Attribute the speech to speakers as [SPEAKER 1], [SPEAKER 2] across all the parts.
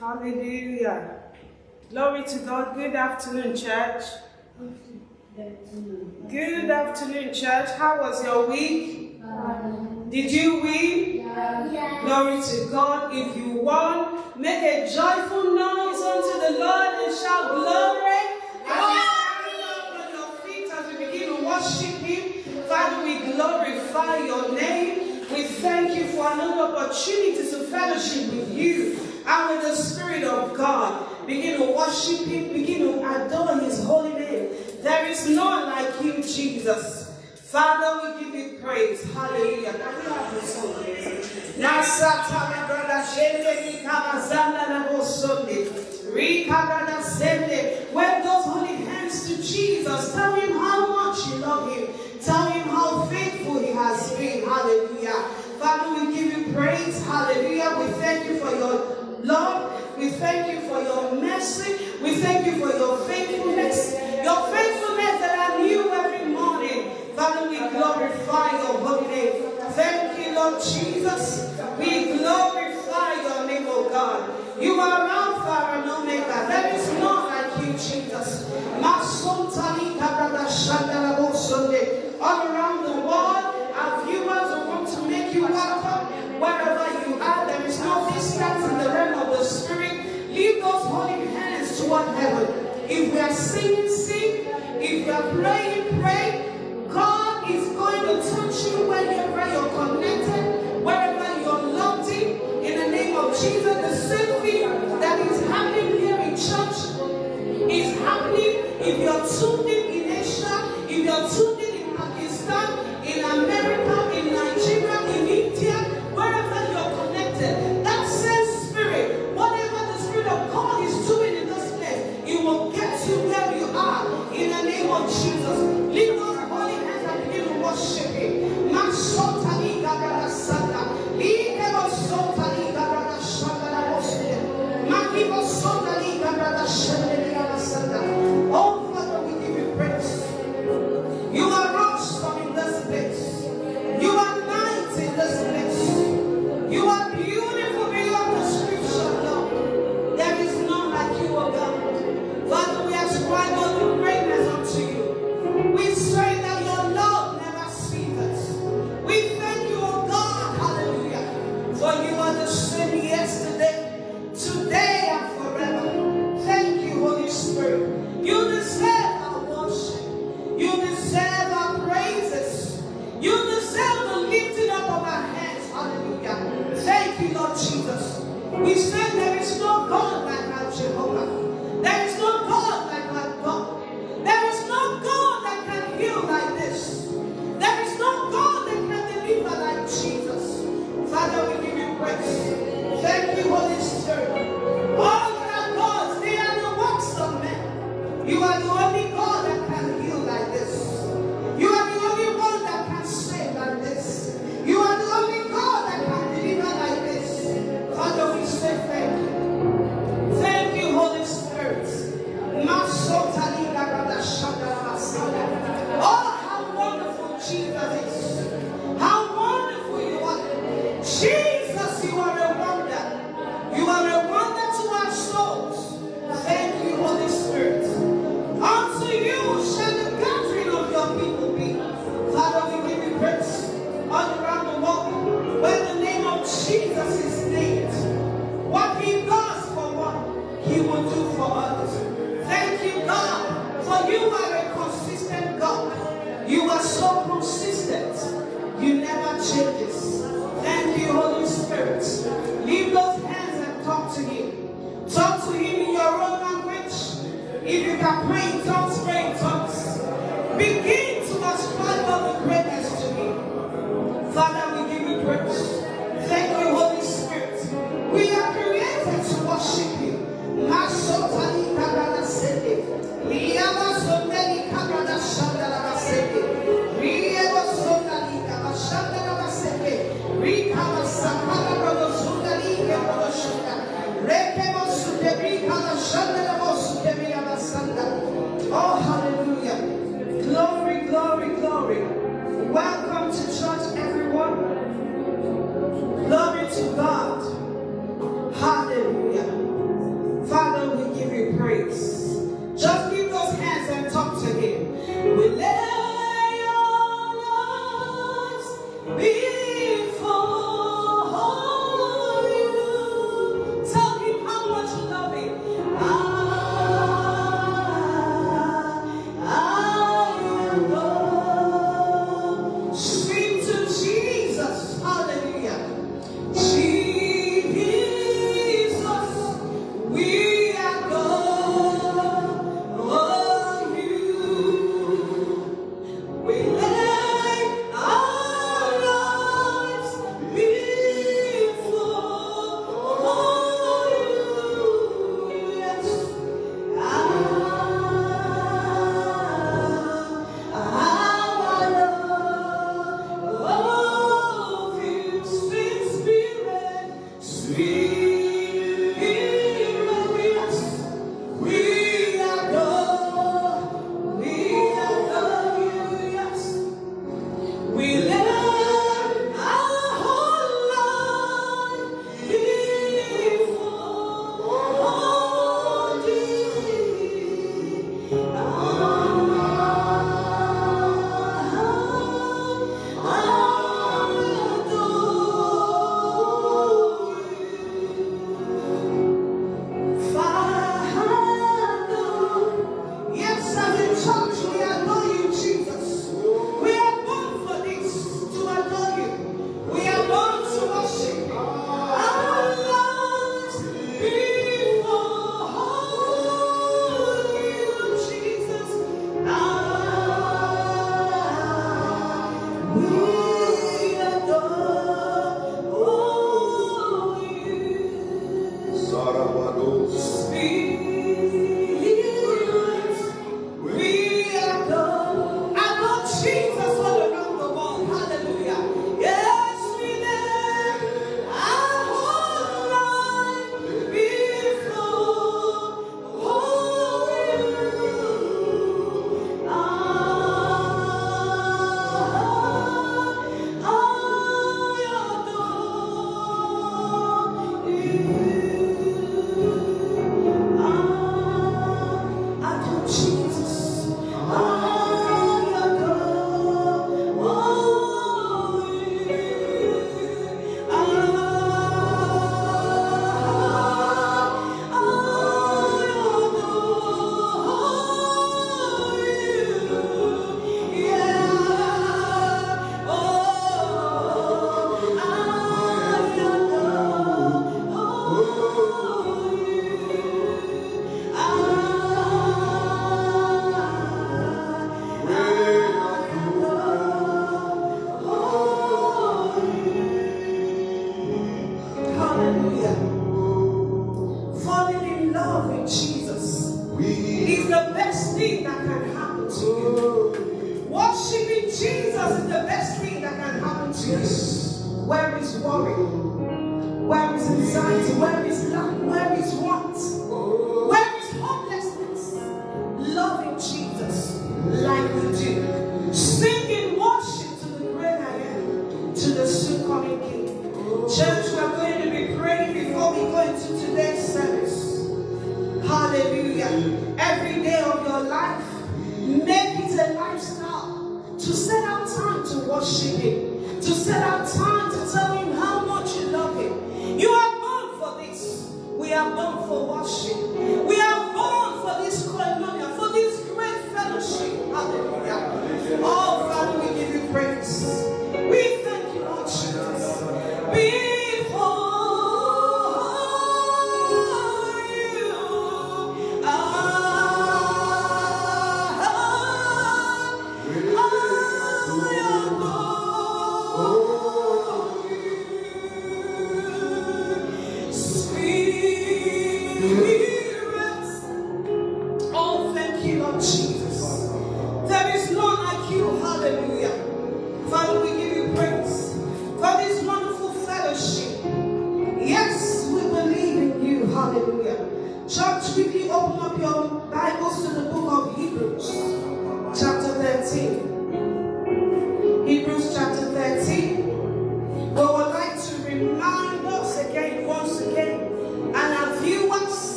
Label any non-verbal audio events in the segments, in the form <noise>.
[SPEAKER 1] Hallelujah. Glory to God. Good afternoon, church. Good afternoon, church. How was your week? Did you win? Glory to God. If you won, make a joyful noise unto the Lord and shout glory. As up on your feet as we begin to worship Him, Father, we glorify your name. We thank you for another opportunity to fellowship with you and with the Spirit of God. Begin to worship Him, begin to adore His holy name. There is none like you, Jesus. Father, we give you praise. Hallelujah. Can we have the song, please? Nasata brother shende ni kama zanda na bosonde. Rika brother sende. Wave those holy hands to Jesus. Tell him how much you love him. Tell him how faithful he has been. Hallelujah. Father, we give you praise. Hallelujah. We thank you for your love. We thank you for your mercy. We thank you for your faithfulness. Your faithfulness that I knew every morning. Father, we glorify your holy name. Thank you, Lord Jesus. We glorify your name, oh God. You are Alpha and Omega. There is none like you, Jesus. All around the toward heaven. If we are singing, sing. If are praying, pray. God is going to touch you wherever you're connected, wherever you're locked in. In the name of Jesus, the same thing that is happening here in church is happening if you're tuned in Asia, if you're tuned in in Pakistan, in America,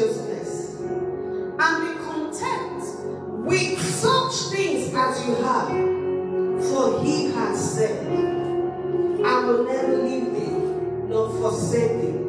[SPEAKER 1] righteousness, and be content with such things as you have, for he has said, I will never leave thee nor forsake thee.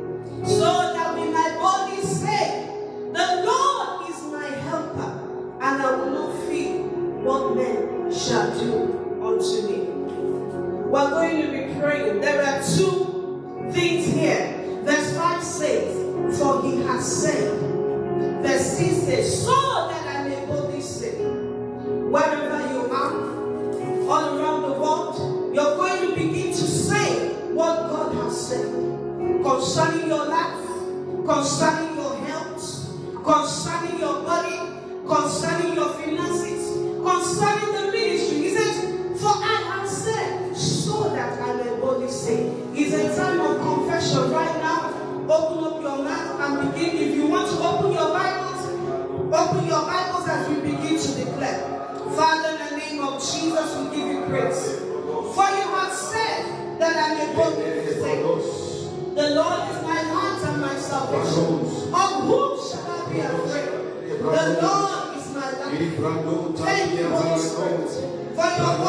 [SPEAKER 1] Holy Spirit.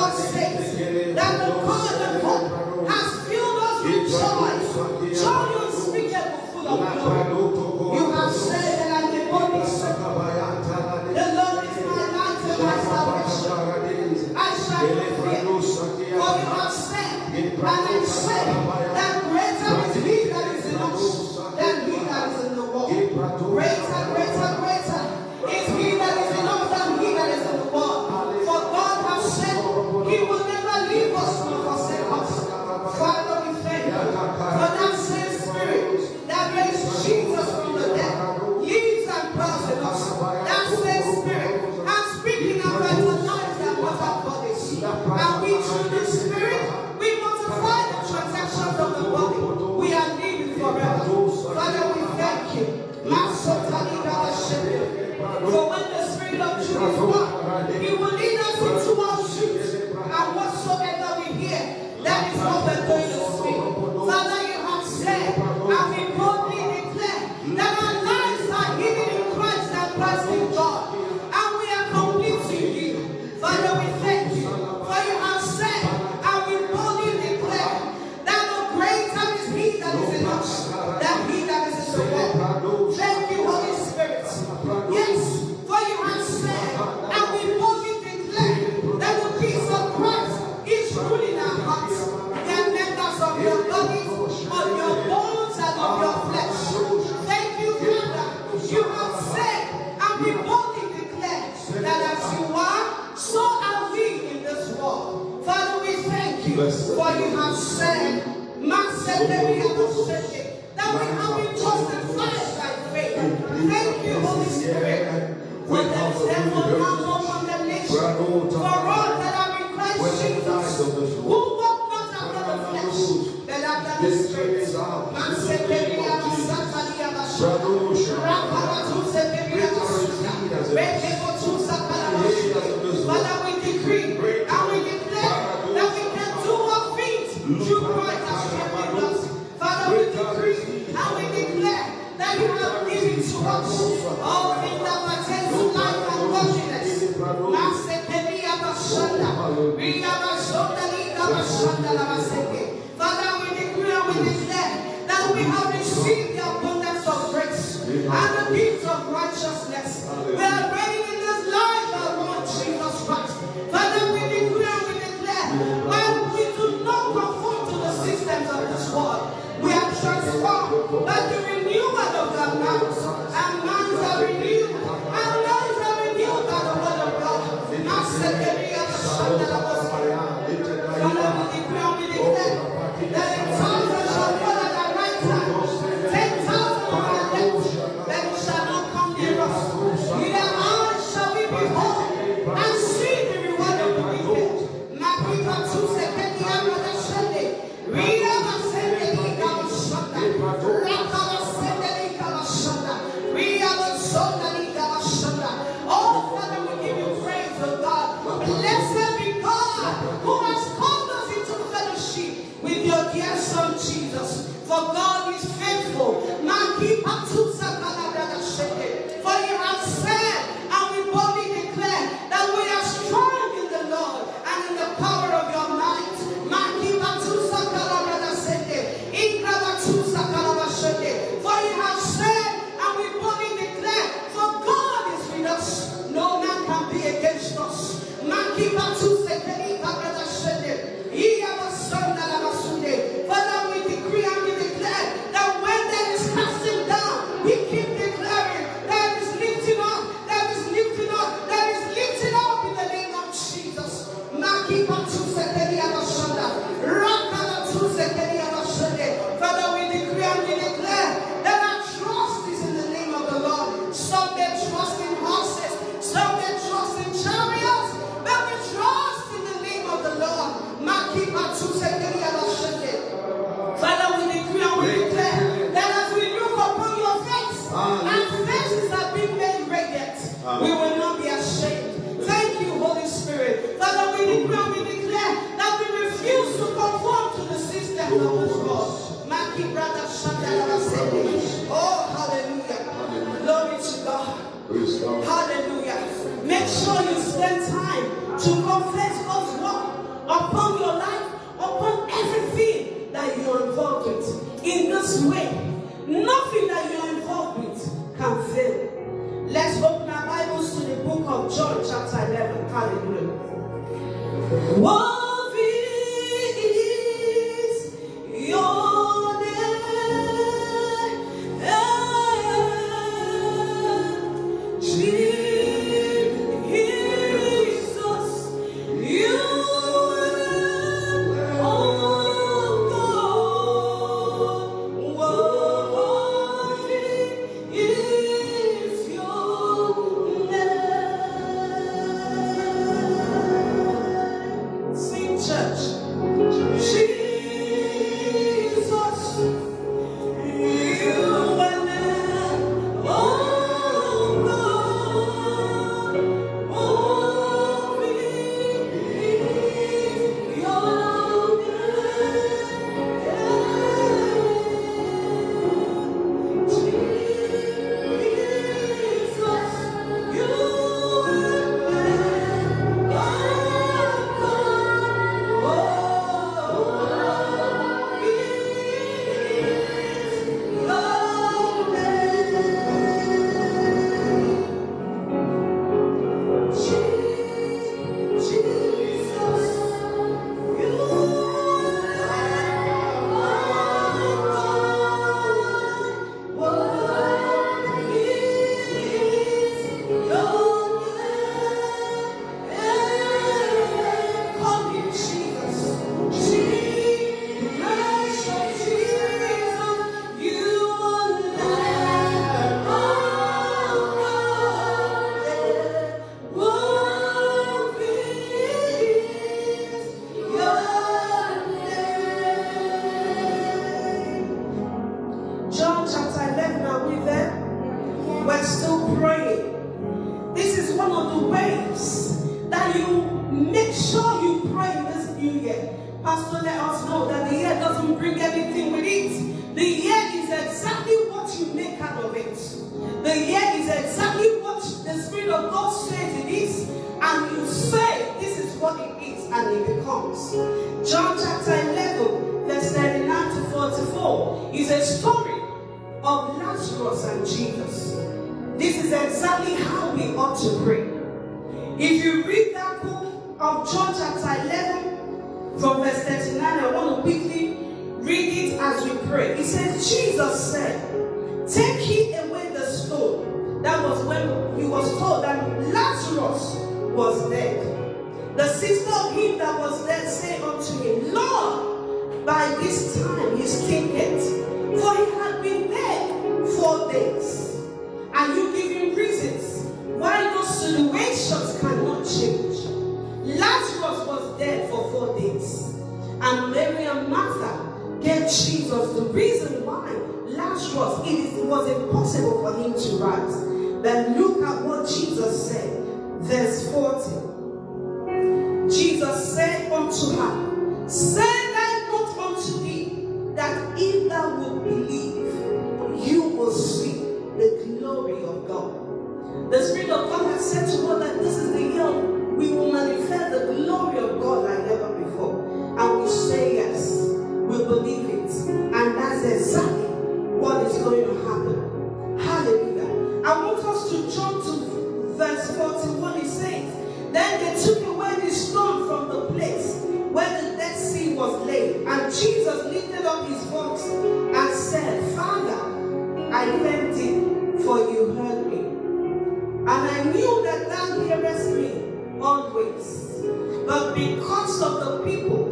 [SPEAKER 1] Jesus lifted up his voice and said, Father, I thank thee, for you heard me. And I knew that thou hearest me always. But because of the people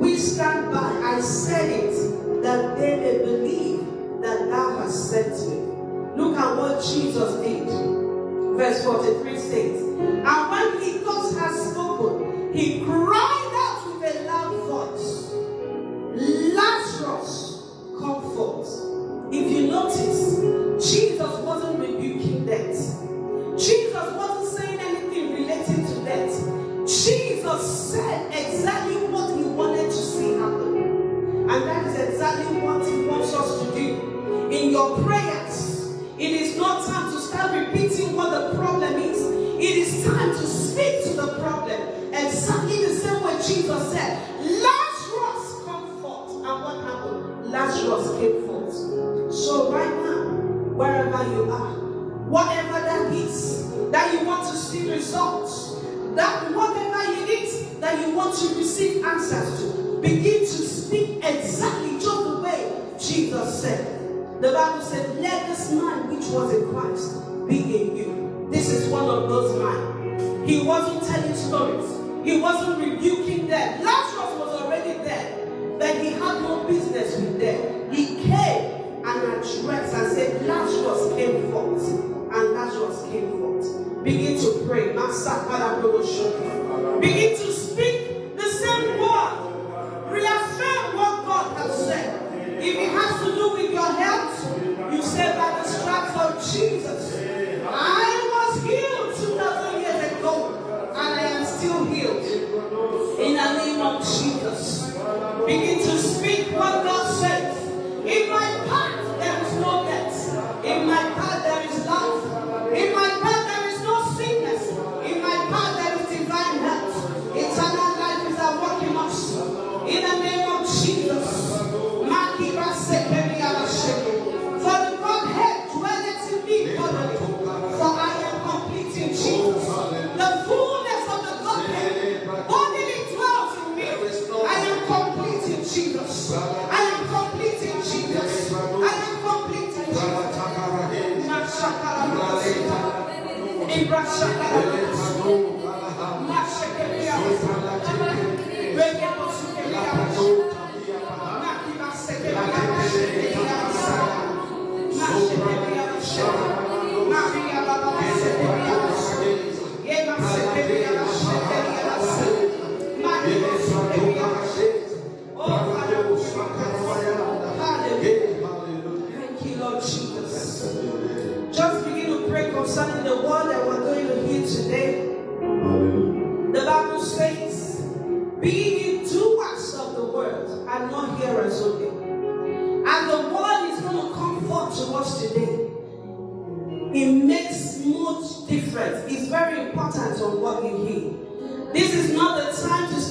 [SPEAKER 1] we stand by, I said it, that they may believe that thou hast sent me. Look at what Jesus did. Verse 43 says, And when he thus had spoken, he cried to see results, that whatever it is that you want to receive answers to, begin to speak exactly just the way Jesus said. The Bible said, let this man which was in Christ be in you. This is one of those men. He wasn't telling stories. He wasn't rebuking them. Lazarus was already dead. But he had no business with them. He came and addressed and said, Lazarus came forth. And Lazarus came forth. To pray. Begin to speak the same word. Reaffirm what God has said. If it has to do with your health, you say by the stripes of Jesus. I was healed 2,000 years ago, and I am still healed. In the name of Jesus. Begin Thank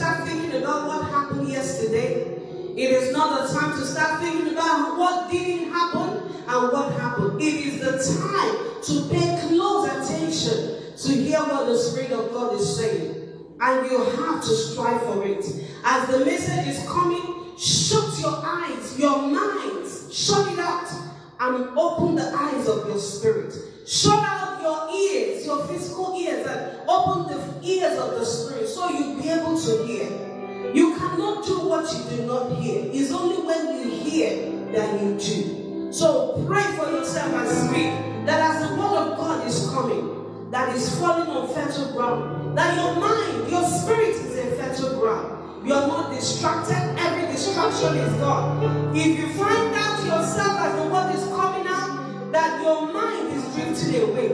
[SPEAKER 1] start thinking about what happened yesterday. It is not the time to start thinking about what didn't happen and what happened. It is the time to pay close attention to hear what the Spirit of God is saying. And you have to strive for it. As the message is coming, shut your eyes, your minds, shut it out, and open the eyes of your spirit. Shut out your ears, your physical ears, and open the ears of the spirit so you'll be able to hear. You cannot do what you do not hear. It's only when you hear that you do. So pray for yourself and speak that as the word of God is coming, that is falling on fertile ground, that your mind, your spirit is in fertile ground. You're not distracted. Every distraction is gone. If you find out yourself as the word is coming that your mind is drifting away,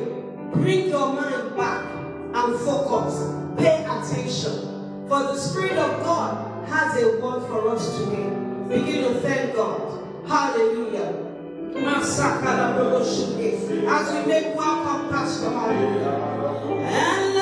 [SPEAKER 1] bring your mind back and focus. Pay attention. For the Spirit of God has a word for us today. Begin to thank God. Hallelujah. As we make welcome, Pastor Hallelujah. And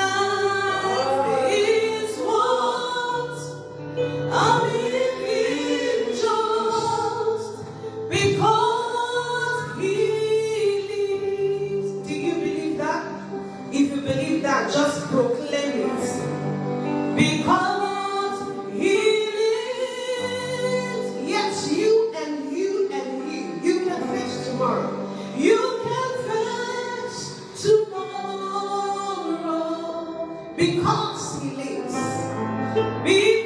[SPEAKER 2] Me.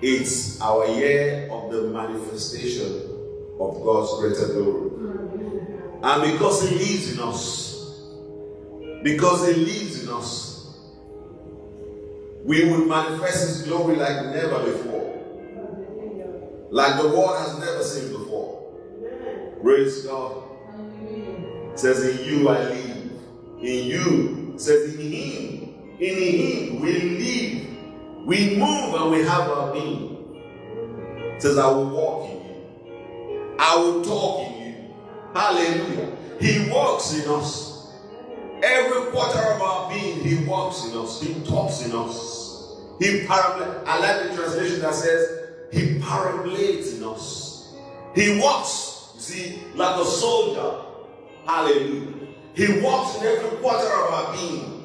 [SPEAKER 2] it's our year of the manifestation of God's greater glory. And because He lives in us, because He lives in us, we will manifest His glory like never before. Like the world has never seen before. Praise God. says, In you I live. In you, says, In Him. In Him we live we move and we have our being. It says, I will walk in you. I will talk in you. Hallelujah. He walks in us. Every quarter of our being, He walks in us. He talks in us. He parabolates. I like the translation that says, He parabolates in us. He walks, you see, like a soldier. Hallelujah. He walks in every quarter of our being,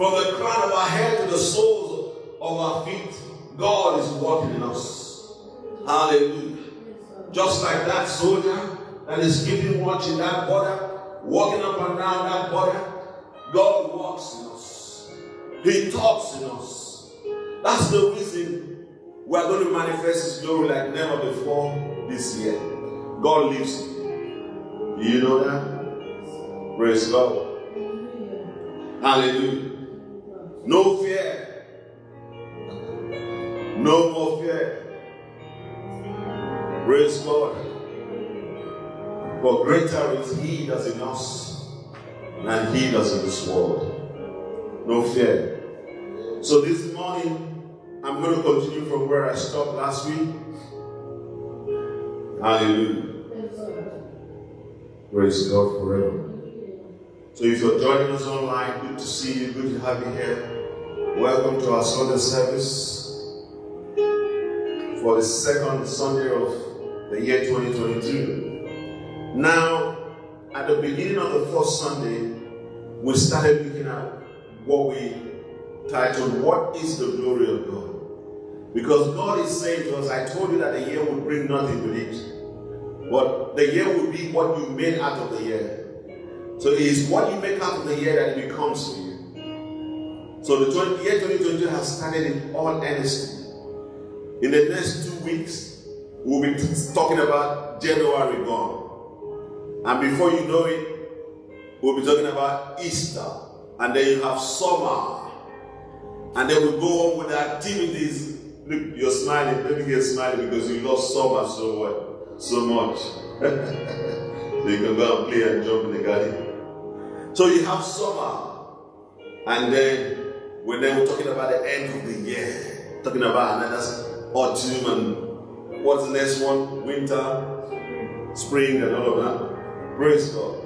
[SPEAKER 2] from the crown of our head to the soles of our feet, God is working in us. Hallelujah. Just like that soldier that is keeping watch in that border, walking up and down that border, God walks in us. He talks in us. That's the reason we are going to manifest His glory like never before this year. God lives. Do you know that? Praise God. Hallelujah. No fear. No more fear. Praise God. For greater is He that's in us than He that's in this world. No fear. So this morning, I'm going to continue from where I stopped last week. Hallelujah. Praise God forever. So if you're joining us online, good to see you, good to have you here. Welcome to our Sunday service for the second Sunday of the year 2022. Now, at the beginning of the first Sunday, we started looking at what we titled, What is the Glory of God? Because God is saying to us, I told you that the year would bring nothing with it. But the year would be what you made out of the year. So it is what you make out of the year that becomes you. So the 20, year 2022 has started in all honesty. In the next two weeks, we'll be talking about January gone. And before you know it, we'll be talking about Easter. And then you have summer. And then we'll go on with the activities. Look, you're smiling. Let me get smiling because you love summer so what? So much. so <laughs> you can go and play and jump in the garden. So you have summer, and then when then we're talking about the end of the year, talking about another autumn and what's the next one? Winter, spring, and all of that. Praise God.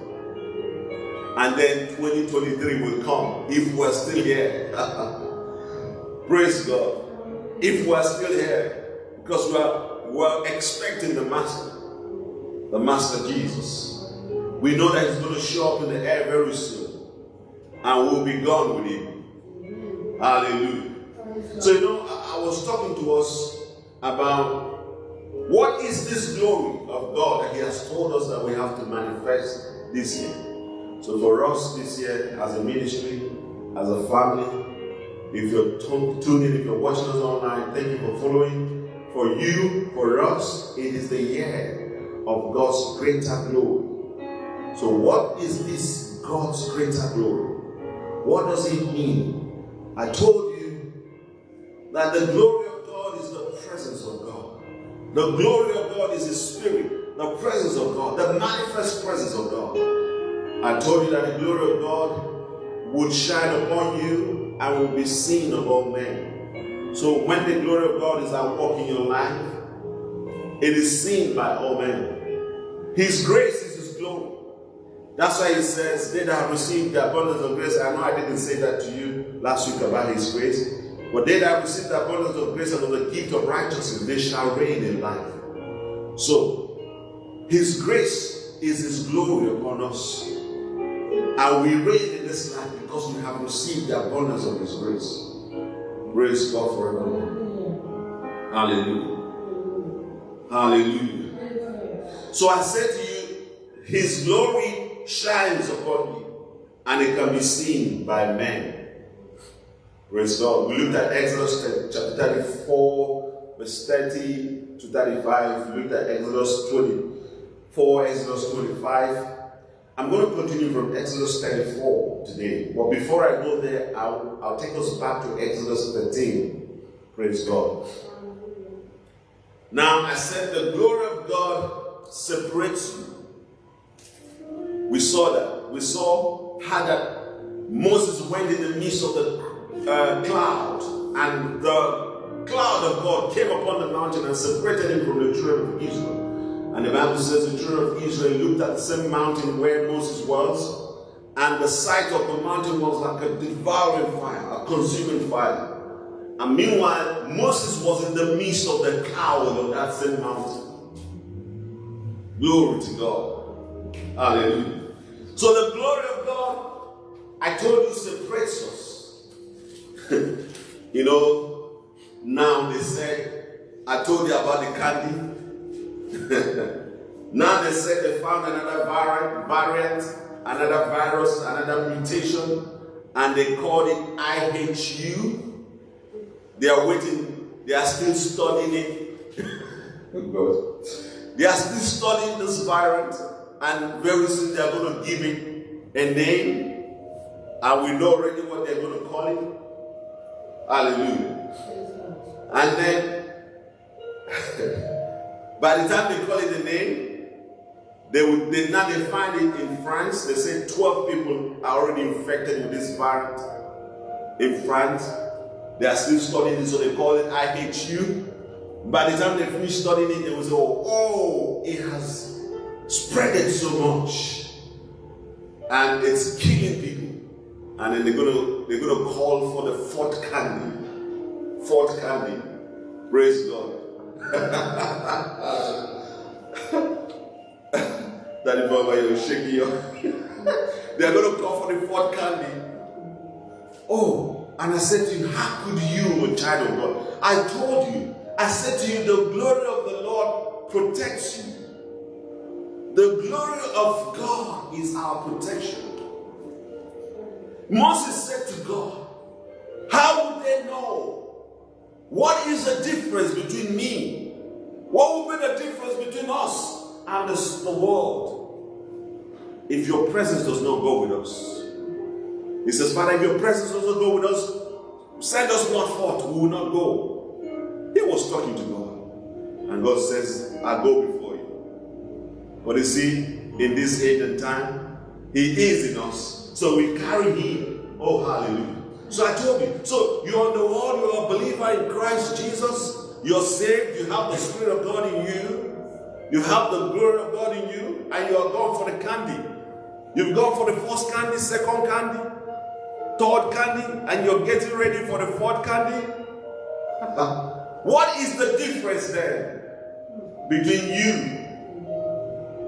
[SPEAKER 2] And then 2023 will come if we're still here. <laughs> Praise God. If we're still here, because we're, we're expecting the Master, the Master Jesus. We know that He's going to show up in the air very soon. And we'll be gone with Him. Hallelujah. So, you know, I, was talking to us about what is this glory of God that He has told us that we have to manifest this year. So, for us this year, as a ministry, as a family, if you're tuning, if you're watching us online, thank you for following. For you, for us, it is the year of God's greater glory. So, what is this God's greater glory? What does it mean? I told you that the glory of God is the presence of God. The glory of God is His Spirit, the presence of God, the manifest presence of God. I told you that the glory of God would shine upon you and will be seen all men. So when the glory of God is at work in your life, it is seen by all men. His grace is His glory. That's why he says, They that have received the abundance of grace. I know I didn't say that to you last week about his grace. But they that have received the abundance of grace and of the gift of righteousness, they shall reign in life. So, his grace is his glory upon us. And we reign in this life because we have received the abundance of his grace. Praise God forevermore. Hallelujah. Hallelujah. So I said to you, his glory shines upon you and it can be seen by men. Praise God. We looked at Exodus chapter 34, verse 30 to 35. We looked at Exodus 24, Exodus 25. I'm going to continue from Exodus 34 today. But before I go there, I'll, I'll take us back to Exodus 13. Praise God. Now, I said the glory of God separates you we saw that. We saw how that Moses went in the midst of the uh, cloud, and the cloud of God came upon the mountain and separated him from the children of Israel. And the Bible says the children of Israel looked at the same mountain where Moses was, and the sight of the mountain was like a devouring fire, a consuming fire. And meanwhile, Moses was in the midst of the cloud of that same mountain. Glory to God. Hallelujah. So the glory of God, I told you, separates us. <laughs> you know, now they say, I told you about the candy. <laughs> now they say they found another variant, variant, another virus, another mutation, and they called it IHU. They are waiting, they are still studying it. <laughs> they are still studying this variant and very soon they are going to give it a name, and we know already what they're going to call it. Hallelujah. And then, <laughs> by the time they call it a name, they would they now they find it in France. They say 12 people are already infected with this variant in France. They are still studying it, so they call it IHU. By the time they finish studying it, they will say, oh, oh it has spread it so much and it's killing people and then they're gonna they're gonna call for the fourth candy fourth candy praise god that is why you're shaking your <laughs> they are going to call for the fourth candy. Oh, and I said to you, How could you, child of God? I told you, I said to you, the glory of the Lord protects you. The glory of God is our protection. Moses said to God, How would they know? What is the difference between me? What would be the difference between us and the, world? If your presence does not go with us. He says, Father, if your presence does not go with us, send us not forth, we will not go. He was talking to God. And God says, I'll go. But you see, in this age and time, He is in us. So we carry Him. Oh, hallelujah. So I told you. So you're in the world, you're a believer in Christ Jesus. You're saved, you have the Spirit of God in you. You have the glory of God in you, and you are going for the candy. You've gone for the first candy, second candy, third candy, and you're getting ready for the fourth candy. <laughs> what is the difference then between you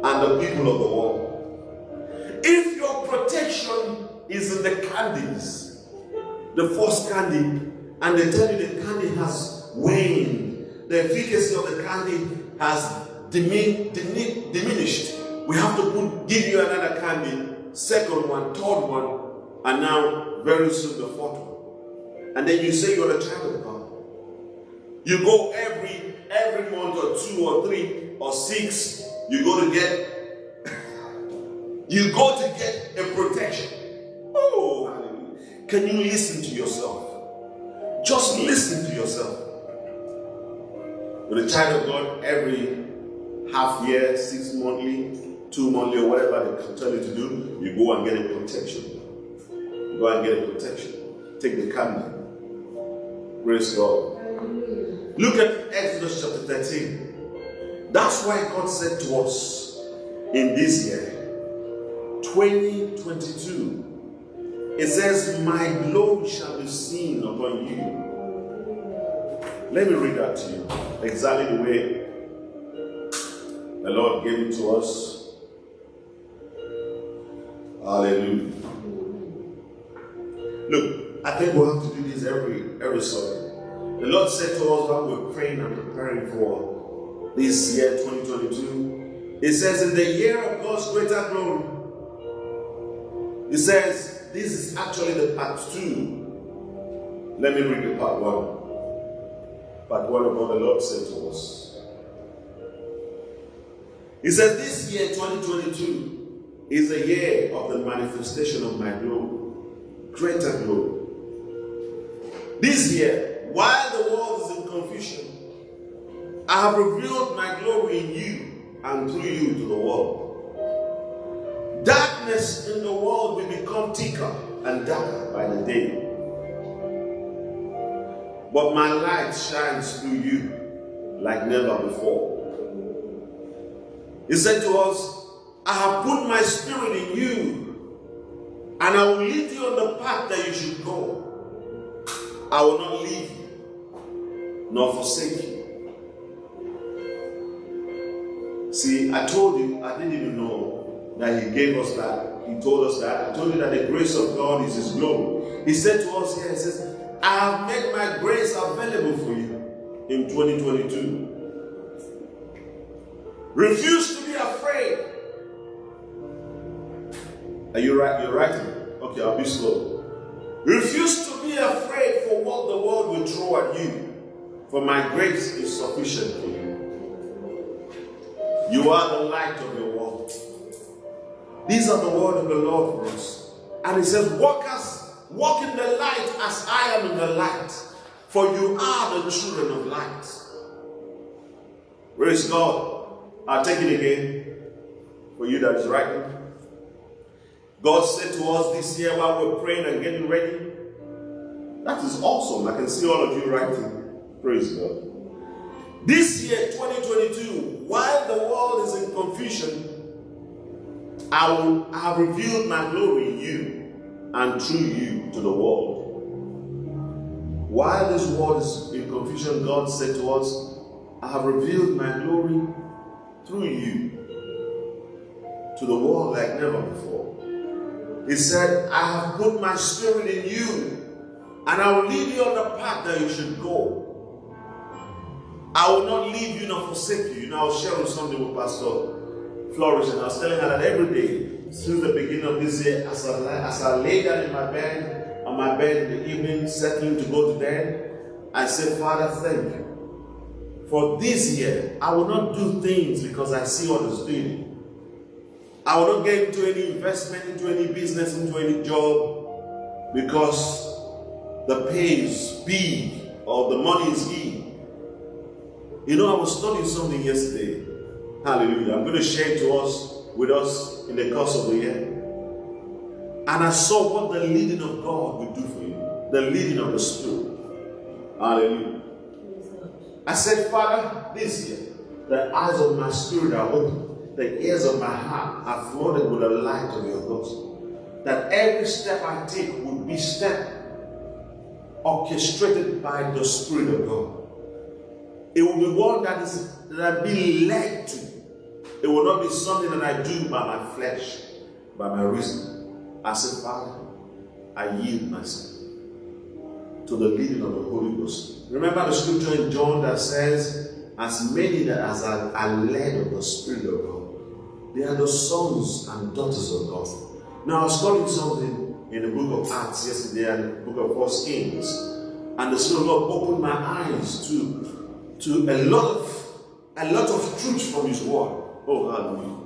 [SPEAKER 2] and the people of the world? If your protection is in the candies, the first candy, and they tell you the candy has waned, the efficacy of the candy has dimin dimin diminished. We have to put, give you another candy, second one, third one, and now very soon the fourth one. And then you say you're a child of God. You go every every month or two or three or six, you go to get you go to get a protection. Oh, hallelujah. Can you listen to yourself? Just listen to yourself. With a child of God, every half year, six monthly, two monthly, or whatever they tell you to do, you go and get a protection. You go and get a protection. Take the candle. Praise God. Look at Exodus chapter 13. That's why God said to us in this year, 2022, it says, My glory shall be seen upon you. Let me read that to you exactly the way the Lord gave it to us. Hallelujah. Look, I think we'll have to do this every every Sunday. The Lord said to us while we're praying and preparing for this year 2022, It says, In the year of God's greater glory, It says, This is actually the part two. Let me read the part one. Part one of what the Lord said to us. He said, This year, 2022, is a year of the manifestation of my glory, greater glory. This year, while the world is in confusion, I have revealed my glory in you and through you to the world. Darkness in the world will become thicker and darker by the day. But my light shines through you like never before. He said to us, I have put my spirit in you, and I will lead you on the path that you should go. I will not leave you, nor forsake you. See, I told you, I didn't even know that He gave us that. He told us that. I told you that the grace of God is His glory. He said to us here, He says, I have made my grace available for you in 2022. Refuse to be afraid. Are you right? You're writing? Okay, I'll be slow. Refuse to be afraid for what the world will throw at you, for my grace is sufficient for you. You are the light of your world. These are the word of the Lord for us. And he says, Walk as walk in the light as I am in the light, for you are the children of light. Is God? I'll take it again for you that is writing. God said to us this year while we're praying and getting ready, that is awesome. I can see all of you writing. Praise God. This year, 2022, while the world is in confusion, I will have revealed my glory in you and through you to the world. While this world is in confusion, God said to us, I have revealed my glory through you to the world like never before. He said, I have put my spirit in you, and I will lead you on the path that you should go. I will not leave you nor forsake you. You know, I was sharing something with Pastor Flourish, and I was telling her that every day, since the beginning of this year, as I, as I lay down in my bed, on my bed in the evening, settling to go to bed, I said, Father, thank you. For this year, I will not do things because I see others doing I will not get into any investment, into any business, into any job because the pay is big or the money is big. You know, I was studying something yesterday. Hallelujah. I'm going to share it to us with us in the course of the year. And I saw what the leading of God will do for you. The leading of the Spirit. Hallelujah. I said, Father, this year, the eyes of my spirit are open the ears of my heart are flooded with the light of your gospel. That every step I take would be step orchestrated by the Spirit of God. It will be one that is that I be led to. It will not be something that I do by my flesh, by my reason. I said, Father, I yield myself to the leading of the Holy Ghost. Remember the scripture in John that says, As many that as are, are led of the Spirit of God, they are the sons and daughters of God. Now, I was studying something in the book of Acts yesterday and the book of First Kings, and the Spirit of God opened my eyes to, to a lot of a lot of truth from His Word. Oh, hallelujah!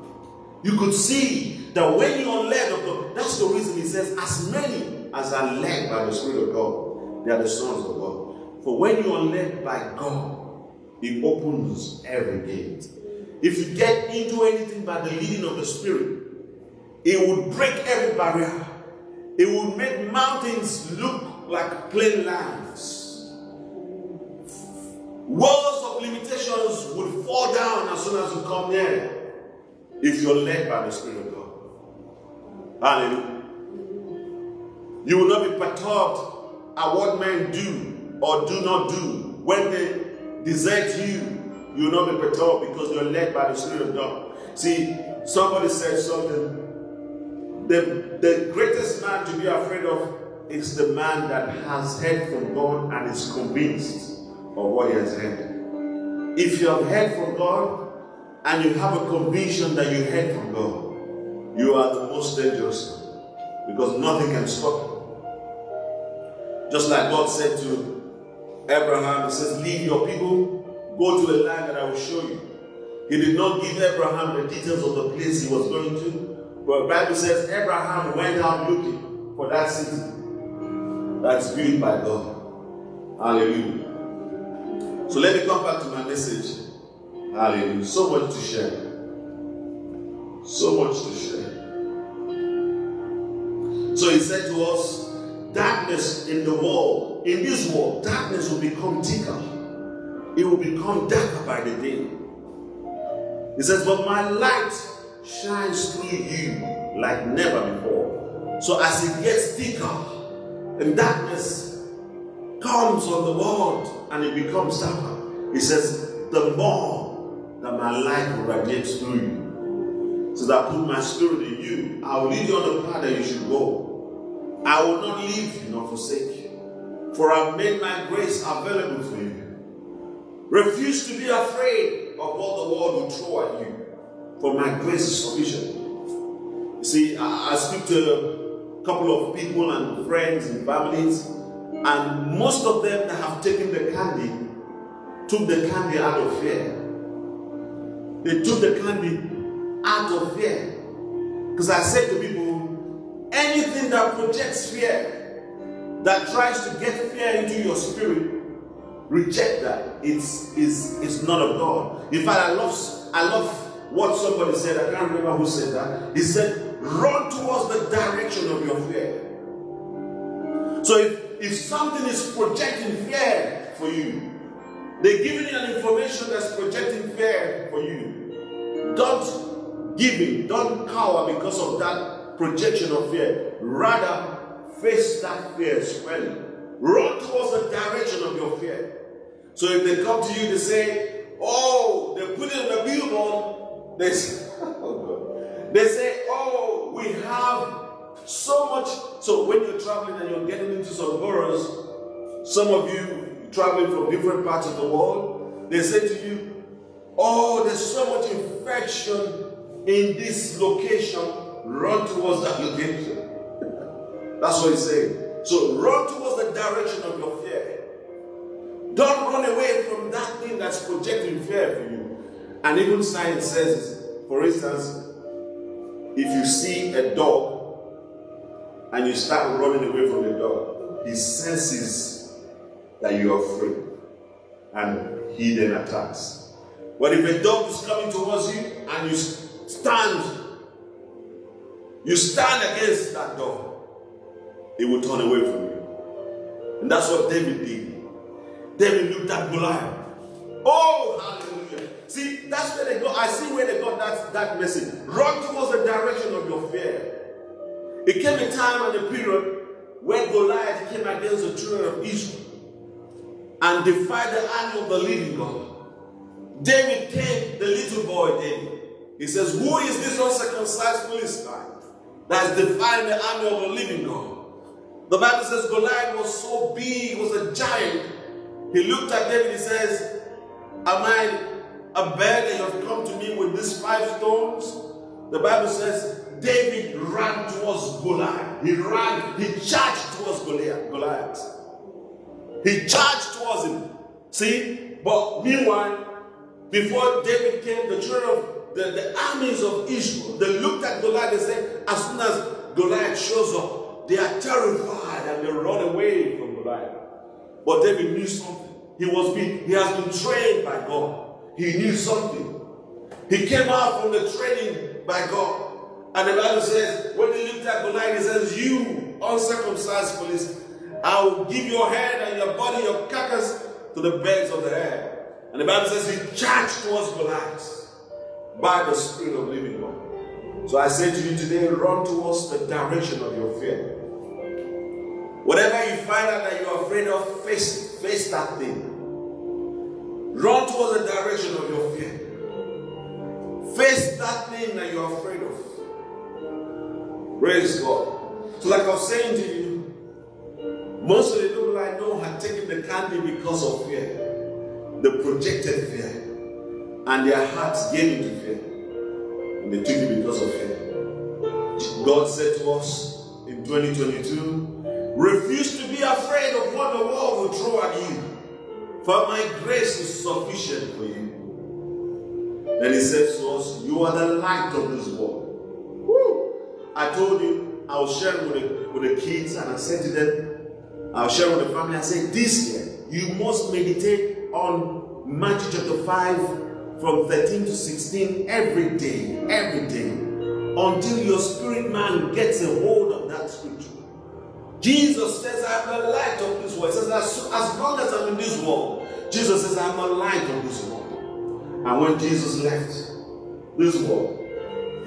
[SPEAKER 2] You could see that when you are led of God, that's the reason He says, "As many as are led by the Spirit of God, they are the sons of God." For when you are led by God, He opens every gate. If you get into anything by the leading of the Spirit, it would break every barrier. It would make mountains look like plain lands. Walls of limitations would fall down as soon as you come near if you're led by the Spirit of God. Hallelujah. You will not be perturbed at what men do or do not do when they desert you you will not be perturbed because you're led by the Spirit of God. See, somebody said something. The, the greatest man to be afraid of is the man that has heard from God and is convinced of what he has heard. If you have heard from God and you have a conviction that you heard from God, you are the most dangerous because nothing can stop you. Just like God said to Abraham, He says, Leave your people Go to a land that I will show you. He did not give Abraham the details of the place he was going to. But the Bible says Abraham went out looking for that city that's built by God. Hallelujah. So let me come back to my message. Hallelujah. So much to share. So much to share. So he said to us, darkness in the world, in this world, darkness will become thicker it will become darker by the day. He says, But my light shines through you like never before. So as it gets thicker and darkness comes on the world and it becomes darker, he says, The more that my light will through you. So that I put my spirit in you. I will lead you on the path that you should go. I will not leave you nor forsake you. For I've made my grace available for you. Refuse to be afraid of what the world will throw at you, for my grace is sufficient. You see, I, I speak to a couple of people and friends and families, and most of them that have taken the candy took the candy out of fear. They took the candy out of fear. Because I said to people, anything that projects fear, that tries to get fear into your spirit, reject that. It's, it's, it's not of God. In fact, I love, I love what somebody said. I can't remember who said that. He said, run towards the direction of your fear. So if, if something is projecting fear for you, they're giving you an information that's projecting fear for you. Don't give in. Don't cower because of that projection of fear. Rather, face that fear squarely. Run towards the direction of your fear. So if they come to you, they say, Oh, they put it on the billboard. They <laughs> say, oh they say, Oh, we have so much. So when you're traveling and you're getting into some boroughs, some of you traveling from different parts of the world, they say to you, Oh, there's so much infection in this location. Run towards that location. That's what he's saying. So run towards the direction of your fear. Don't run away from that thing that's projecting fear for you. And even science says, for instance, if you see a dog and you start running away from the dog, he senses that you are afraid and he then attacks. But if a dog is coming towards you and you stand, you stand against that dog, it will turn away from you. And that's what David did. David looked at Goliath. Oh, hallelujah. See, that's where they go. I see where they got that, that message. Run towards the direction of your fear. It came a time and a period when Goliath came against the children of Israel and defied the army of the living God. David came, the little boy David. He says, Who is this uncircumcised Philistine that is defying the army of the living God? The Bible says Goliath was so big, he was a giant. He looked at David, he says, Am I a that you have come to me with these five stones? The Bible says David ran towards Goliath. He ran, he charged towards Goliath. He charged towards him. See? But meanwhile, before David came, the children of the, the armies of Israel, they looked at Goliath and said, as soon as Goliath shows up, they are terrified and they run away from Goliath. But David knew something. He was being, he has been trained by God. He knew something. He came out from the training by God. And the Bible says, when he looked at Goliath, he says, You uncircumcised police, I will give your head and your body, your carcass to the birds of the air. And the Bible says he charged towards Goliath by the Spirit of living God. So I say to you today, run towards the direction of your fear. Whatever you find out that you're afraid of, face, face that thing. Run towards the direction of your fear. Face that thing that you're afraid of. Praise God. So, like I was saying to you, most of the people I know had taken the candy because of fear, the projected fear, and their hearts gave into fear. And they took it because of fear. God said to us in 2022, refuse to be afraid of what the world will throw at you, for my grace is sufficient for you. Then he says to us, You are the light of this world. I told you I was sharing with the, with the kids, and I said to them, I was sharing with the family, I said, This year, you must meditate on Matthew chapter 5 from 13 to 16 every day, every day, until your spirit man gets a hold of that scripture. Jesus says, I am the light of this world. He says, as, as long as I'm in this world, Jesus says, I'm a light of this world. And when Jesus left this world,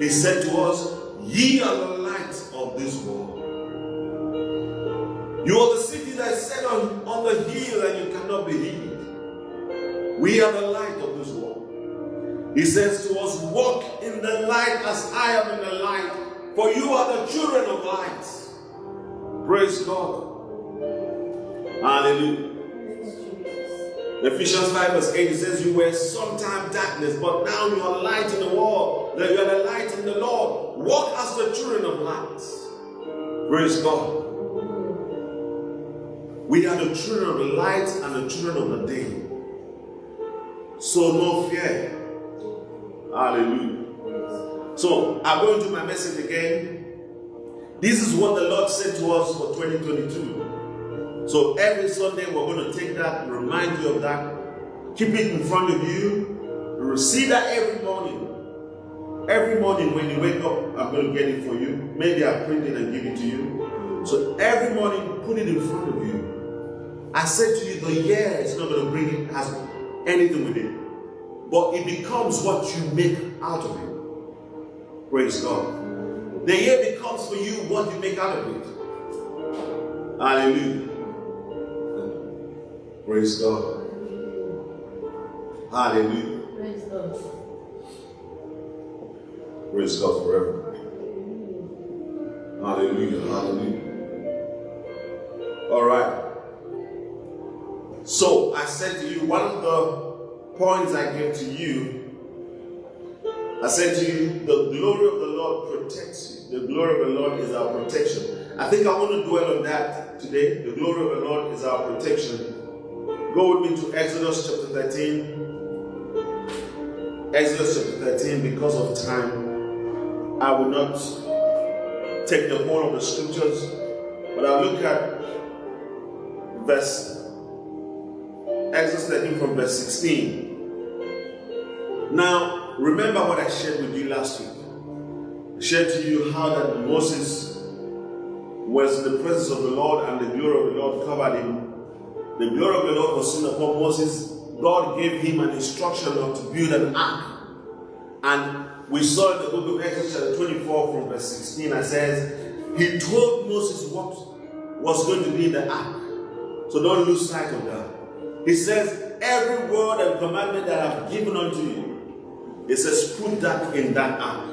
[SPEAKER 2] he said to us, Ye are the light of this world. You are the city that is set on, on the hill and you cannot be hid. We are the light of this world. He says to us, Walk in the light as I am in the light, for you are the children of light. Praise God. Hallelujah. Ephesians 5 verse 8 it says, You were sometime darkness, but now you are light in the world. That You are the light in the Lord. Walk as the children of light. Praise God. We are the children of the light and the children of the day. So no fear. Hallelujah. So I'm going to my message again. This is what the Lord said to us for 2022. So every Sunday we're going to take that, remind you of that, keep it in front of you, receive that every morning. Every morning when you wake up, I'm going to get it for you. Maybe I'll print it and give it to you. So every morning, put it in front of you. I said to you, the year is not going to bring it has anything with it, but it becomes what you make out of it. Praise God. The year becomes for you what you make out of it. Hallelujah. Praise God. Hallelujah.
[SPEAKER 3] Praise God.
[SPEAKER 2] Praise God forever. Hallelujah. Hallelujah. All right. So I said to you, one of the points I gave to you, I said to you, the glory of the Lord protects you. The glory of the Lord is our protection. I think I want to dwell on that today. The glory of the Lord is our protection. Go with me to Exodus chapter 13. Exodus chapter 13, because of time, I will not take the whole of the scriptures, but I'll look at verse Exodus 13 from verse 16. Now, remember what I shared with you last week. I shared to you how that Moses was in the presence of the Lord and the glory of the Lord covered him. The glory of the Lord was seen upon Moses. God gave him an instruction of to build an ark. And we saw in the book of Exodus chapter 24 from verse 16, it says, He told Moses what was going to be in the ark. So don't lose sight of that. He says, Every word and commandment that I've given unto you, it says, put that in that ark.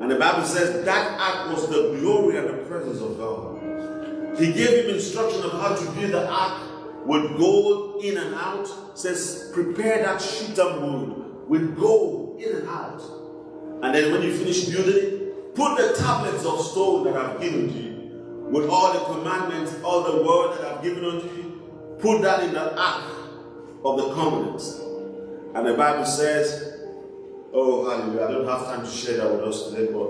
[SPEAKER 2] And the Bible says that ark was the glory and the presence of God. He gave him instruction of how to build the ark with gold in and out. Says, prepare that shittim wood with gold in and out. And then when you finish building it, put the tablets of stone that I've given to you, with all the commandments, all the word that I've given unto you, Put that in the ark of the covenant. And the Bible says, oh, hallelujah. I don't have time to share that with us today, but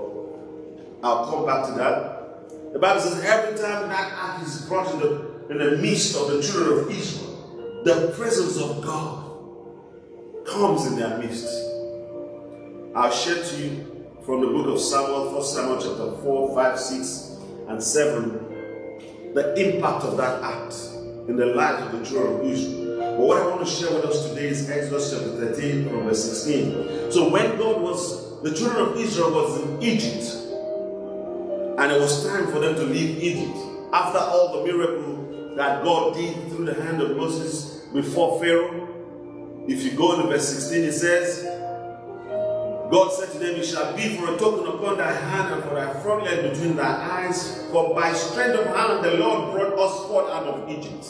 [SPEAKER 2] I'll come back to that. The Bible says every time that ark is brought in the, in the midst of the children of Israel, the presence of God comes in their midst. I'll share to you from the book of Samuel, 1 Samuel chapter 4, 5, 6, and 7, the impact of that act in the life of the children of Israel. But what I want to share with us today is Exodus chapter 13 from verse 16. So when God was, the children of Israel was in Egypt, and it was time for them to leave Egypt, after all the miracle that God did through the hand of Moses before Pharaoh, if you go to verse 16, it says, God said to them, It shall be for a token upon thy hand and for thy frontlet between thy eyes. For by strength of hand the Lord brought us forth out of Egypt.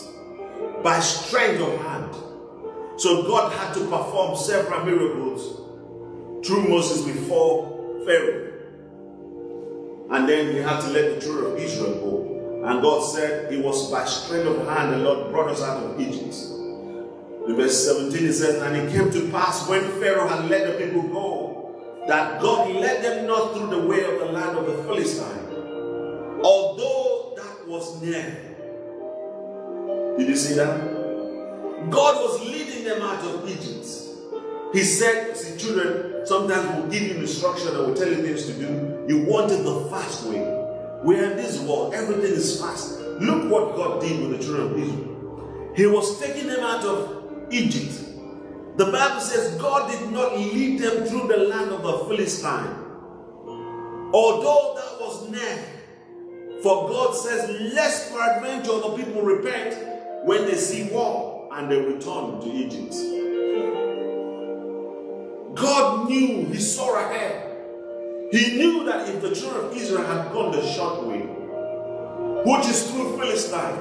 [SPEAKER 2] By strength of hand. So God had to perform several miracles through Moses before Pharaoh. And then he had to let the children of Israel go. And God said, It was by strength of hand the Lord brought us out of Egypt. In verse 17 it says, And it came to pass when Pharaoh had let the people go that God led them not through the way of the land of the Philistine, although that was near. Did you see that? God was leading them out of Egypt. He said, See, children, sometimes we'll give you instruction and we'll tell you things to do. You want it the fast way. We're in this world, everything is fast. Look what God did with the children of Israel. He was taking them out of Egypt the Bible says God did not lead them through the land of the Philistine. Although that was near. For God says, lest peradventure the people repent when they see war and they return to Egypt. Knew, He saw ahead. He knew that if the children of Israel had gone the short way, which is through Philistine,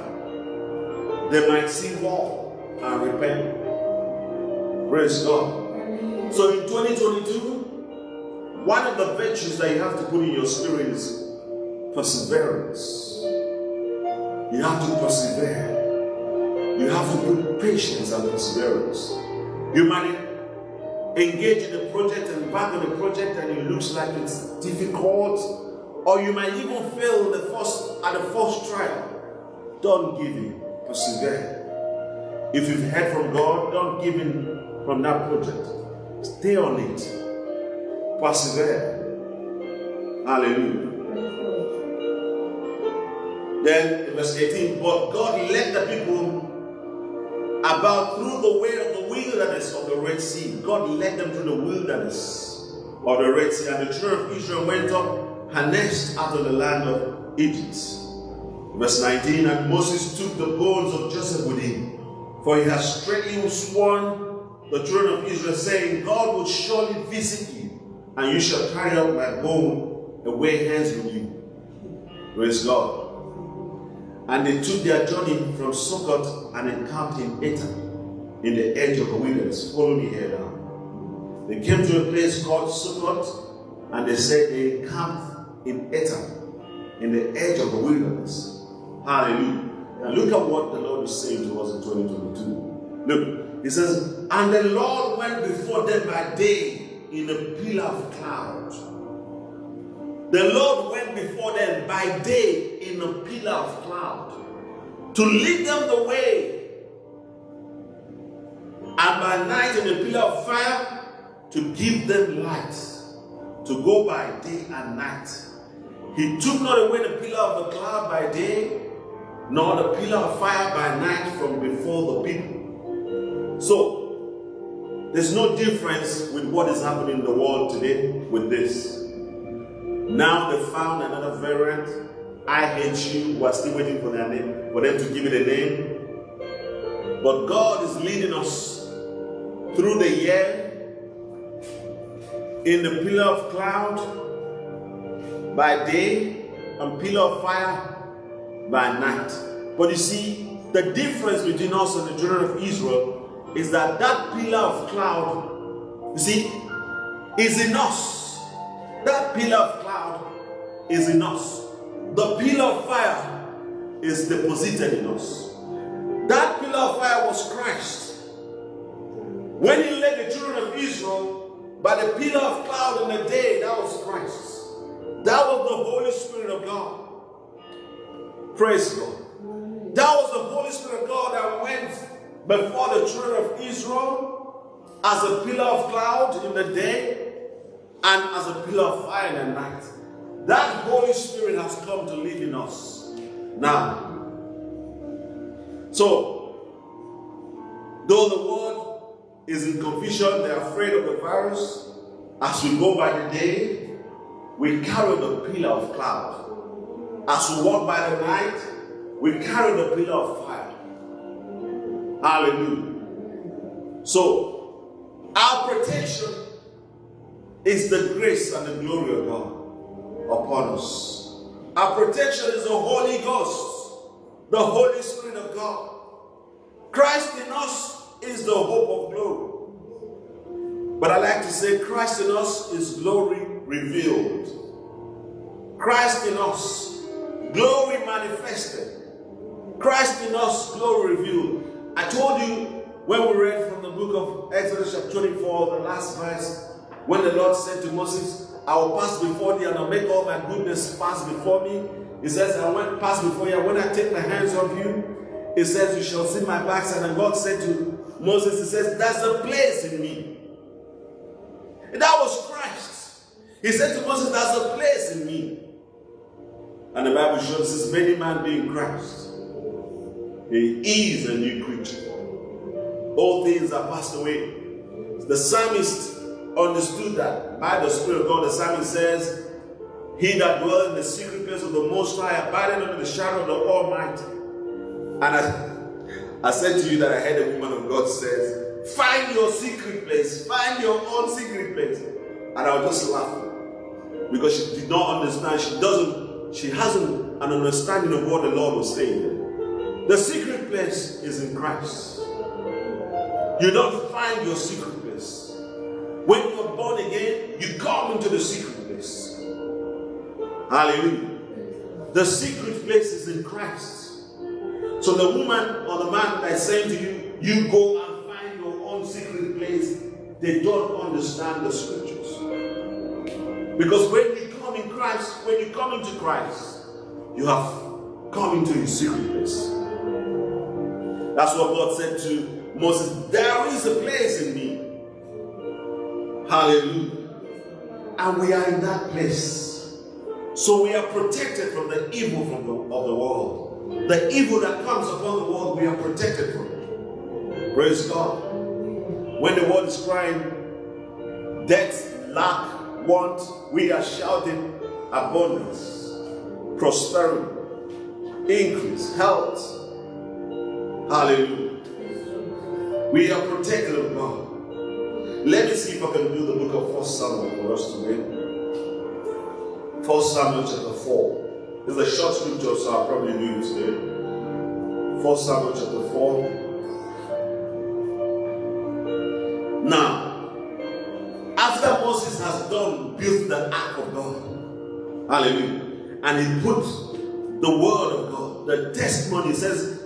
[SPEAKER 2] they might see war and repent. Praise God. So in 2022, one of the virtues that you have to put in your spirit is perseverance. You have to persevere. You have to put patience and perseverance. You might engage in a project and back on the project and it looks like it's difficult, or you might even fail the first at the first trial. Don't give in. Persevere. If you've heard from God, don't give in from that project. Stay on it. Persevere. Hallelujah. Then verse 18, but God led the people about through the way of the wilderness of the Red Sea. God led them through the wilderness of the Red Sea. And the children of Israel went up harnessed out of the land of Egypt. Verse 19, and Moses took the bones of Joseph with him, for he has straightly sworn the children of Israel, saying, God will surely visit you, and you shall carry out my bone away hence with you. Praise God. And they took their journey from Sukkot and encamped in Etam, in the edge of the wilderness. Follow me here now. They came to a place called Sukkot, and they said they encamped in Etam, in the edge of the wilderness. Hallelujah. And look at what the Lord is saying to us in 2022. Look, He says, And the Lord went before them by day in a pillar of cloud. The Lord before them by day in a pillar of cloud to lead them the way, and by night in a pillar of fire to give them light, to go by day and night. He took not away the pillar of the cloud by day, nor the pillar of fire by night from before the people. So, there's no difference with what is happening in the world today with this. Now they found another variant. IHU. We're still waiting for their name, for them to give it a name. But God is leading us through the year in the pillar of cloud by day and pillar of fire by night. But you see, the difference between us and the children of Israel is that that pillar of cloud, you see, is in us. That pillar of is in us. The pillar of fire is deposited in us. That pillar of fire was Christ. When he led the children of Israel by the pillar of cloud in the day, that was Christ. That was the Holy Spirit of God. Praise God. That was the Holy Spirit of God that went before the children of Israel as a pillar of cloud in the day and as a pillar of fire in the night. That Holy Spirit has come to live in us now. So, though the world is in confusion, they're afraid of the virus, as we go by the day, we carry the pillar of cloud. As we walk by the night, we carry the pillar of fire. Hallelujah. So, our protection is the grace and the glory of God upon us. Our protection is the Holy Ghost, the Holy Spirit of God. Christ in us is the hope of glory. But I like to say, Christ in us is glory revealed. Christ in us, glory manifested. Christ in us, glory revealed. I told you when we read from the book of Exodus chapter 24, the last verse, when the Lord said to Moses, I will pass before thee and I'll make all my goodness pass before me. He says, I went pass before you. When I take my hands off you, he says, You shall see my backside. And God said to Moses, He says, There's a place in me. And that was Christ. He said to Moses, There's a place in me. And the Bible shows us many man being Christ. He is a new creature. All things are passed away. The psalmist understood that by the Spirit of God. The psalmist says, He that dwells in the secret place of the Most High, abiding under the shadow of the Almighty. And I, I said to you that I heard a woman of God says, Find your secret place, find your own secret place. And I was just laughing because she did not understand. She doesn't, she hasn't an understanding of what the Lord was saying. The secret place is in Christ. You don't find your secret. When you're born again, you come into the secret place. Hallelujah. The secret place is in Christ. So the woman or the man that's saying to you, you go and find your own secret place, they don't understand the scriptures. Because when you come in Christ, when you come into Christ, you have come into your secret place. That's what God said to Moses. There is a place in me. Hallelujah. And we are in that place. So we are protected from the evil from the, of the world. The evil that comes upon the world, we are protected from. Praise God. When the world is crying, death, lack, want, we are shouting abundance, prosperity, increase, health. Hallelujah. We are protected of God. Let me see if I can do the book of First Samuel for us to read. First Samuel chapter 4. It's a short scripture, so I'll probably do it today. 1 Samuel chapter 4. Now, after Moses has done, built the ark of God. Hallelujah. And he put the word of God, the testimony says,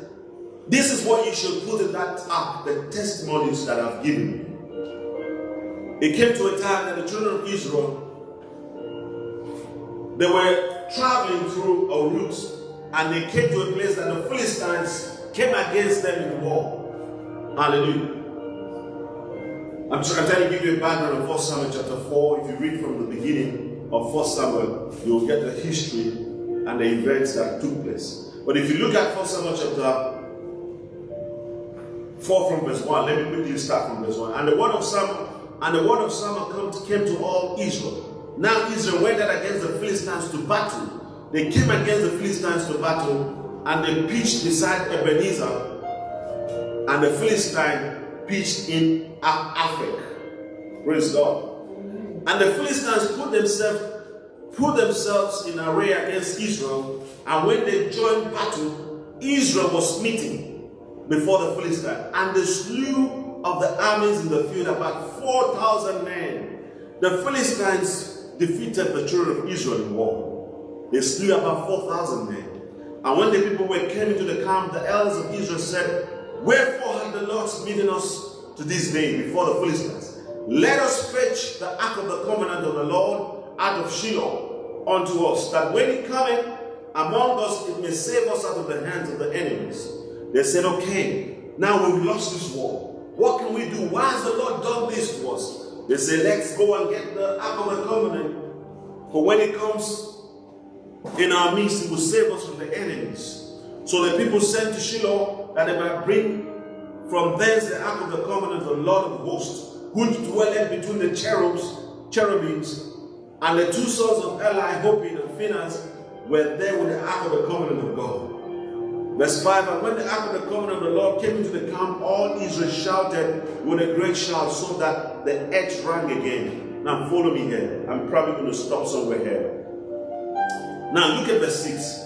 [SPEAKER 2] This is what you should put in that ark, the testimonies that I've given. It came to a time that the children of Israel they were traveling through a route and they came to a place that the Philistines came against them in war. Hallelujah. I'm, trying to give you a background of 1 Samuel chapter 4. If you read from the beginning of 1 Samuel, you'll get the history and the events that took place. But if you look at 1 Samuel chapter 4 from verse 1, let me quickly start from verse 1. And the word of Samuel, and the word of Samuel came to all Israel now Israel went out against the Philistines to battle. They came against the Philistines to battle and they pitched beside Ebenezer and the Philistine pitched in Aphek. Praise God. And the Philistines put themselves put themselves in array against Israel and when they joined battle, Israel was smitten before the Philistines and they slew of the armies in the field about 4,000 men. The Philistines defeated the children of Israel in war. They slew about 4,000 men. And when the people were came into the camp, the elders of Israel said, Wherefore hath the Lord smitten us to this day before the Philistines? Let us fetch the ark of the covenant of the Lord out of Shiloh unto us, that when he cometh among us, it may save us out of the hands of the enemies. They said, Okay, now we've lost this war. What can we do? Why has the Lord done this to us? They say, let's go and get the Ark of the Covenant. For when it comes in our midst, it will save us from the enemies. So the people sent to Shiloh that they might bring from thence the Ark of the Covenant of the Lord of hosts, who dwelleth between the cherubs, cherubims, and the two sons of Eli, Hophni and Phinehas, were there with the Ark of the Covenant of God. Verse 5 And when the ark of the covenant of the Lord came into the camp, all Israel shouted with a great shout, so that the earth rang again. Now follow me here. I'm probably going to stop somewhere here. Now look at verse 6.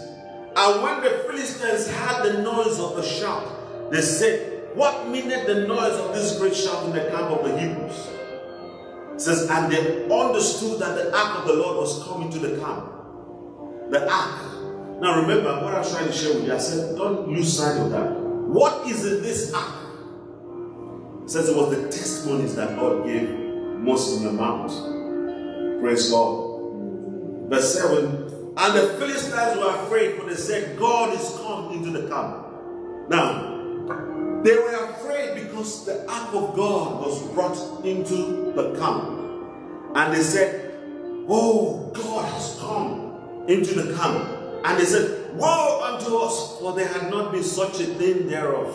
[SPEAKER 2] And when the Philistines heard the noise of the shout, they said, What meaneth the noise of this great shout in the camp of the Hebrews? It says, and they understood that the ark of the Lord was coming to the camp. The ark now remember what I was trying to share with you. I said, don't lose sight of that. What is in this ark? It says it was the testimonies that God gave Moses in the mount. Praise God. Verse 7 And the Philistines were afraid, for they said, God is come into the camp. Now, they were afraid because the ark of God was brought into the camp. And they said, Oh, God has come into the camp. And they said, Woe unto us, for there had not been such a thing thereof.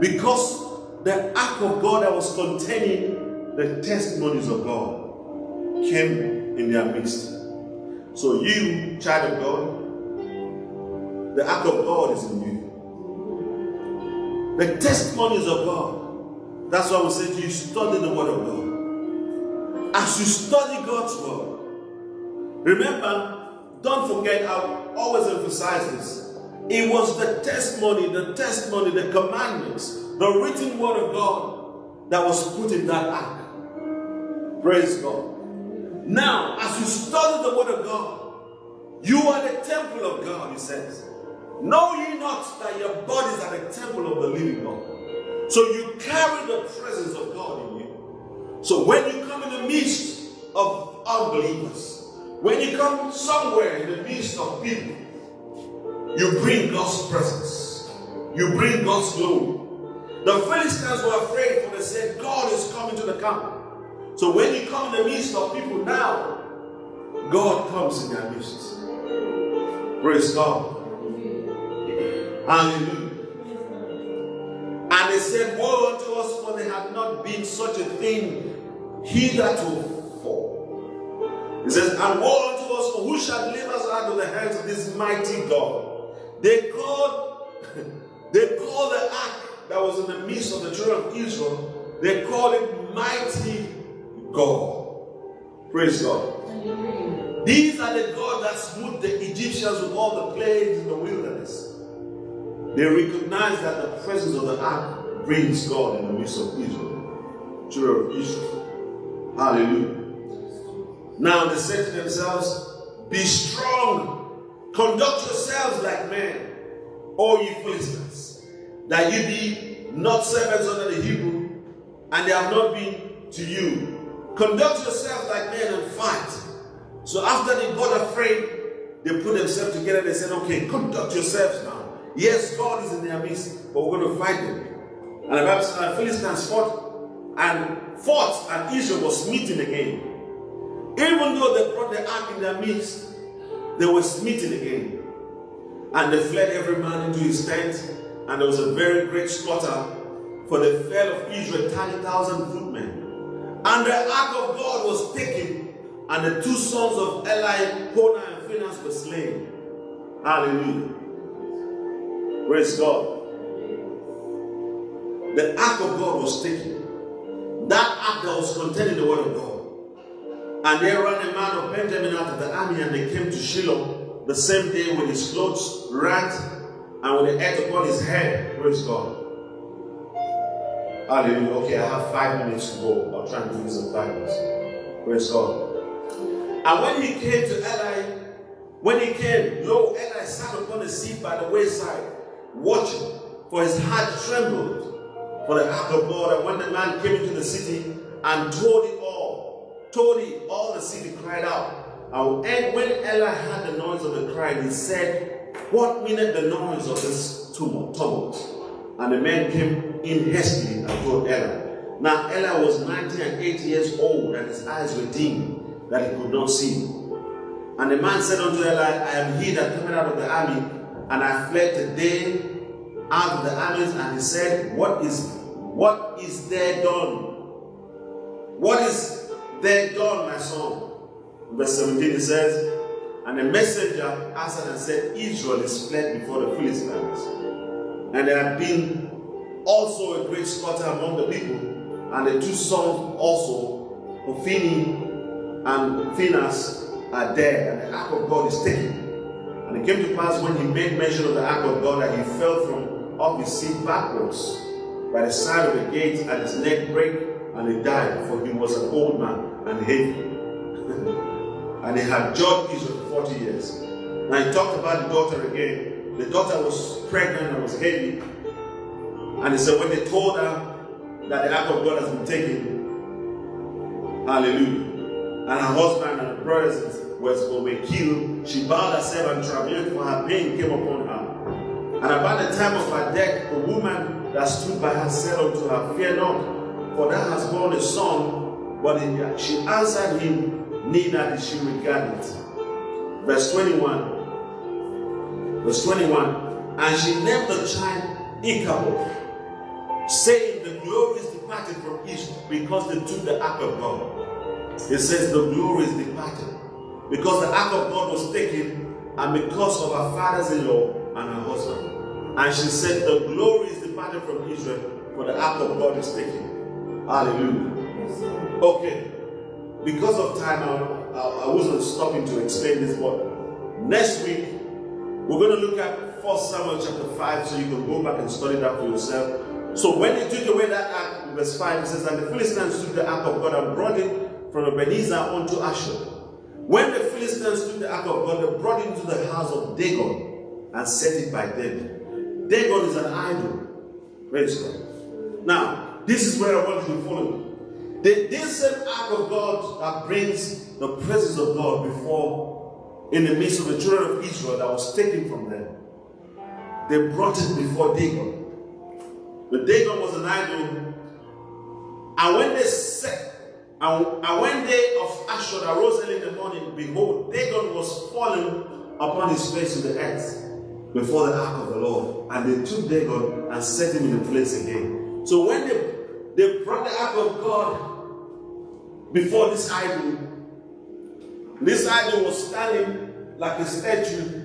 [SPEAKER 2] Because the ark of God that was containing the testimonies of God came in their midst. So you, child of God, the ark of God is in you. The testimonies of God. That's why we say to you, study the word of God. As you study God's word, remember don't forget, I always emphasize this. It was the testimony, the testimony, the commandments, the written word of God that was put in that ark. Praise God. Now, as you study the word of God, you are the temple of God, he says. Know ye not that your bodies are the temple of the living God. So you carry the presence of God in you. So when you come in the midst of unbelievers, when you come somewhere in the midst of people, you bring God's presence. You bring God's glory. The Philistines were afraid for they said, God is coming to the camp. So when you come in the midst of people now, God comes in their midst. Praise God. Hallelujah. And they said, Woe unto us, for there had not been such a thing hitherto he says, And woe unto us, who shall deliver us out of the hands of this mighty God? They called, <laughs> they called the ark that was in the midst of the children of Israel, they called it mighty God. Praise God. These are the gods that smote the Egyptians with all the plagues in the wilderness. They recognize that the presence of the ark brings God in the midst of Israel, children of Israel. Hallelujah. Now they said to themselves, Be strong, conduct yourselves like men, O ye Philistines, that ye be not servants under the Hebrew, and they have not been to you. Conduct yourselves like men and fight. So after they got afraid, they put themselves together. They said, Okay, conduct yourselves now. Yes, God is in their midst, but we're going to fight them. And the Bible says Philistines fought and fought, and Israel was meeting again. Even though they brought the ark in their midst, they were smitten again. And they fled every man into his tent, and there was a very great slaughter, for the fell of Israel 30,000 footmen. And the ark of God was taken, and the two sons of Eli, Hophni and Phinehas were slain. Hallelujah. Praise God. The ark of God was taken. That ark that was containing the word of God. And there ran a man of Benjamin out of the army, and they came to Shiloh the same day with his clothes rent and with the earth upon his head. Praise God. Hallelujah. Okay, I have five minutes to go. I'll try and do this in five minutes. Praise God. And when he came to Eli, when he came, lo, Eli sat upon a seat by the wayside, watching, for his heart trembled for the ark of God. And when the man came into the city and told it it, all the city cried out. And when Eli heard the noise of the cry, he said, What meaneth the noise of this tumult? And the men came in hastily and told Eli. Now Eli was 90 and 80 years old, and his eyes were dim, that he could not see. And the man said unto Eli, I am he that cometh out of the army, and I fled today out of the armies. And he said, What is what is there done? What is there done, my son? Verse 17 it says, And the messenger answered and said, Israel is fled before the Philistines. And there had been also a great slaughter among the people, and the two sons also, Hophni and Phinehas, are dead, and the ark of God is taken. And it came to pass when he made mention of the ark of God that he fell from off his seat backwards by the side of the gate, and his neck brake, and he died, for he was an old man and heavy. <laughs> and he had judged Israel 40 years. Now he talked about the daughter again. The daughter was pregnant and was heavy. And he said, when they told her that the ark of God has been taken, hallelujah, and her husband and her brothers was were killed, she bowed herself and travailed, for her pain came upon her. And about the time of her death, the woman that stood by her said unto her, Fear not, for thou hast born a son. But she answered him, Neither did she regard it. Verse 21. Verse 21. And she named the child Ichabod, saying, The glory is departed from Israel because they took the ark of God. It says, The glory is departed because the ark of God was taken and because of her fathers in law and her husband. And she said, The glory is departed from Israel, for the ark of God is taken. Hallelujah. Okay. Because of time, I, I wasn't stopping to explain this, but next week, we're going to look at 1 Samuel chapter 5, so you can go back and study that for yourself. So when they took away that ark, verse 5, it says, And the Philistines took the ark of God and brought it from Ebenezer unto Asher. When the Philistines took the ark of God, they brought it into the house of Dagon and set it by them. Dagon is an idol. Praise God. Now, this is where I want you to follow. The, this same ark of God that brings the presence of God before, in the midst of the children of Israel that was taken from them, they brought it before Dagon. But Dagon was an idol. And when they set and, and when day of Asher arose early in the morning, behold, Dagon was fallen upon his face to the earth before the ark of the Lord. And they took Dagon and set him in the place again. So when they, they brought the ark of God before this idol, this idol was standing like a statue.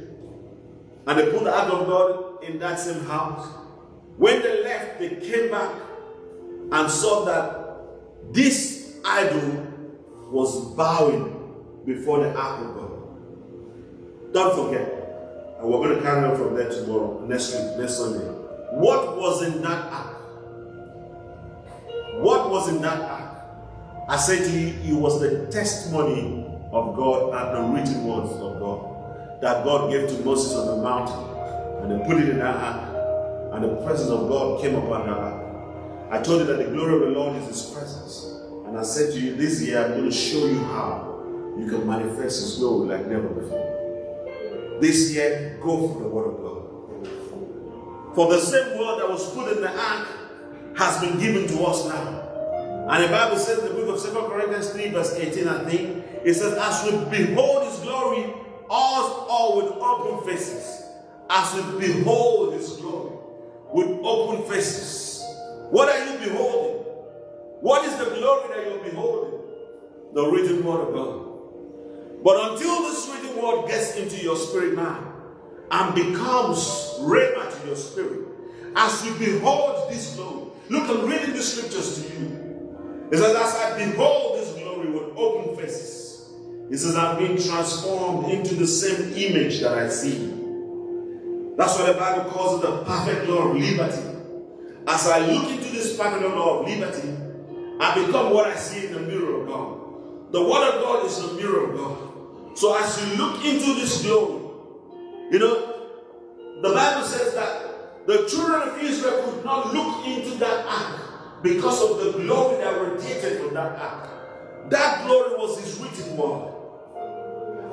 [SPEAKER 2] And they put the ark of God in that same house. When they left, they came back and saw that this idol was bowing before the ark of God. Don't forget. And we're going to carry on from there tomorrow, next week, next Sunday. What was in that ark? What was in that ark? I said to you, it was the testimony of God and the written words of God that God gave to Moses on the mountain. And they put it in that ark. And the presence of God came upon that ark. I told you that the glory of the Lord is His presence. And I said to you, this year I'm going to show you how you can manifest His glory like never before. This year, go for the Word of God. For the same word that was put in the ark has been given to us now. And the Bible says in the book of 2 Corinthians 3, verse 18, I think, it says, As we behold His glory, us all with open faces. As we behold His glory with open faces. What are you beholding? What is the glory that you're beholding? The written word of God. But until this written word gets into your spirit now and becomes rhema to your spirit, as you behold this glory, look, I'm reading the scriptures to you. It says, As I behold this glory with open faces, it says, I'm being transformed into the same image that I see. That's what the Bible calls it the perfect law of liberty. As I look into this perfect law of liberty, I become what I see in the mirror of God. The Word of God is the mirror of God. So as you look into this glory, you know, the Bible says that the children of Israel could not look into that ark because of the glory that radiated from that ark. That glory was His written word.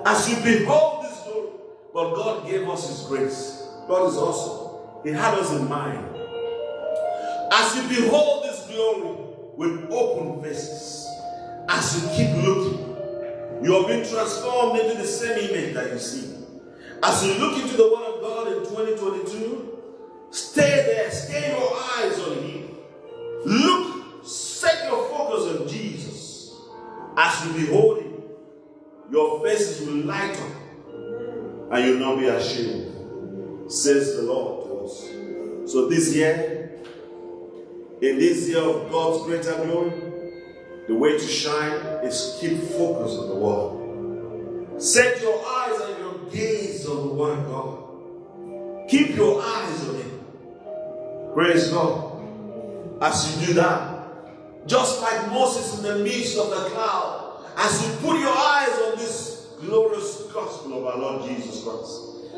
[SPEAKER 2] As you behold this glory, but God gave us His grace. God is awesome. He had us in mind. As you behold this glory, with open faces. As you keep looking, you are being transformed into the same image that you see. As you look into the Word of God in 2022, stay there, stay your eyes on Him. Look, set your focus on Jesus. As you behold Him, your faces will light up and you'll not be ashamed, says the Lord to us. So this year, in this year of God's greater glory, the way to shine is keep focus on the word. Set your eyes and your gaze on the one God. Keep your eyes on it. Praise God. As you do that, just like Moses in the midst of the cloud, as you put your eyes on this glorious gospel of our Lord Jesus Christ,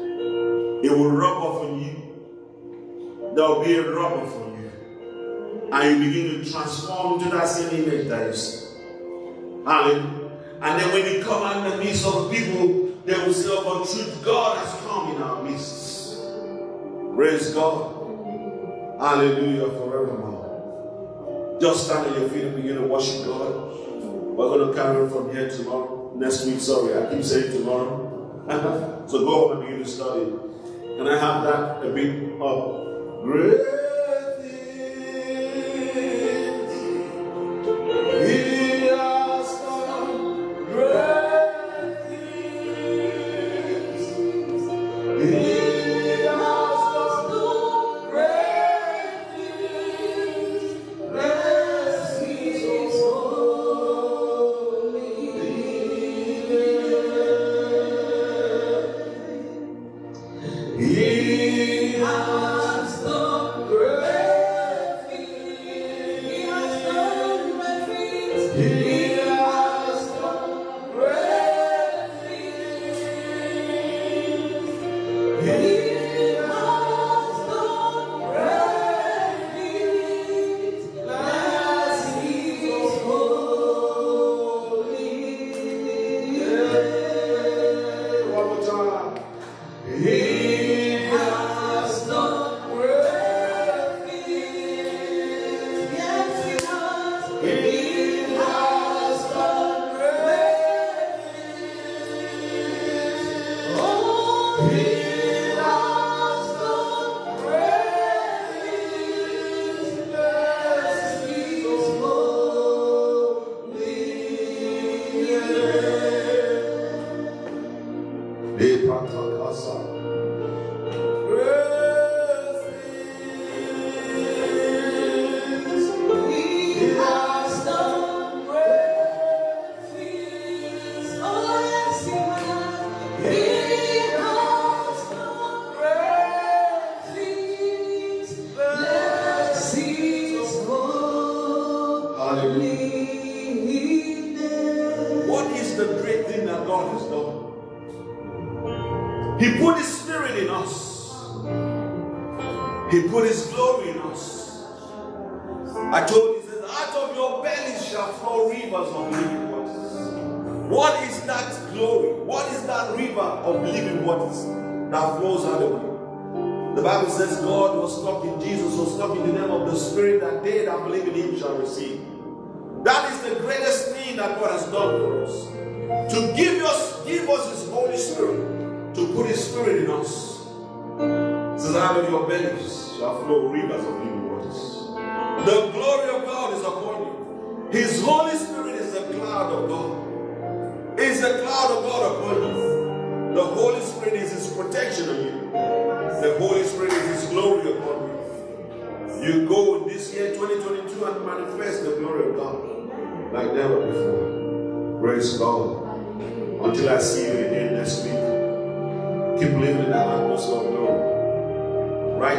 [SPEAKER 2] it will rub off on you. There will be a rub off on you and you begin to transform into that same image that you see. Hallelujah. And then when you come out in the midst of people, they will say, Oh, truth, God has come in our midst. Praise God. Hallelujah forevermore. Just stand on your feet and begin to worship God. We're going to carry from here tomorrow. Next week, sorry, I keep saying tomorrow. <laughs> so go home and begin to study. Can I have that a bit of
[SPEAKER 1] great.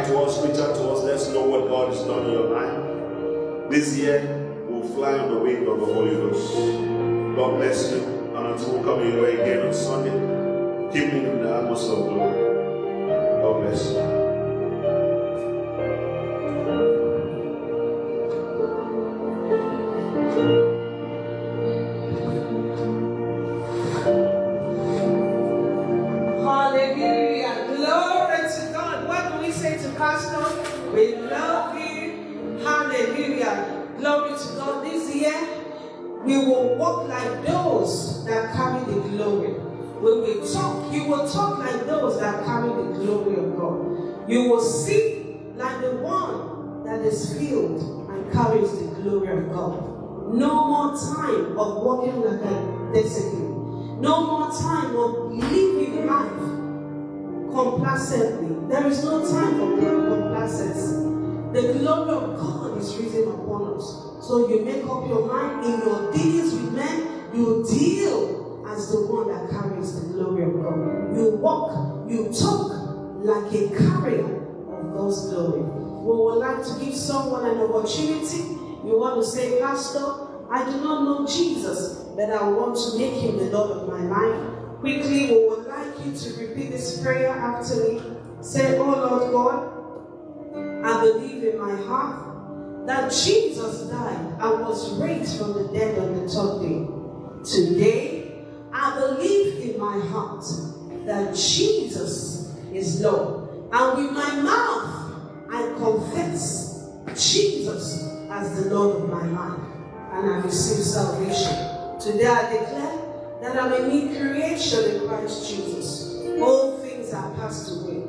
[SPEAKER 2] Write to us, reach out to us, let us know what God has done in your life. This year, we'll fly on the wing of the Holy Ghost. God bless you. And until we come your way again on Sunday, keep me in the atmosphere of glory. God bless you.
[SPEAKER 1] You will see like the one that is filled and carries the glory of God. No more time of walking like a discipline. No more time of living life complacently. There is no time for complacency. The glory of God is risen upon us. So you make up your mind in your dealings with men, you deal as the one that carries the glory of God. You walk, you talk like a carrier of God's glory. We would like to give someone an opportunity. You want to say, Pastor, I do not know Jesus, but I want to make him the Lord of my life. Quickly, we would like you to repeat this prayer after me. Say, Oh Lord God, I believe in my heart that Jesus died and was raised from the dead on the third day. Today, I believe in my heart that Jesus is Lord. And with my mouth, I confess Jesus as the Lord of my life. And I receive salvation. Today I declare that I'm a new creation in Christ Jesus. All things are passed away.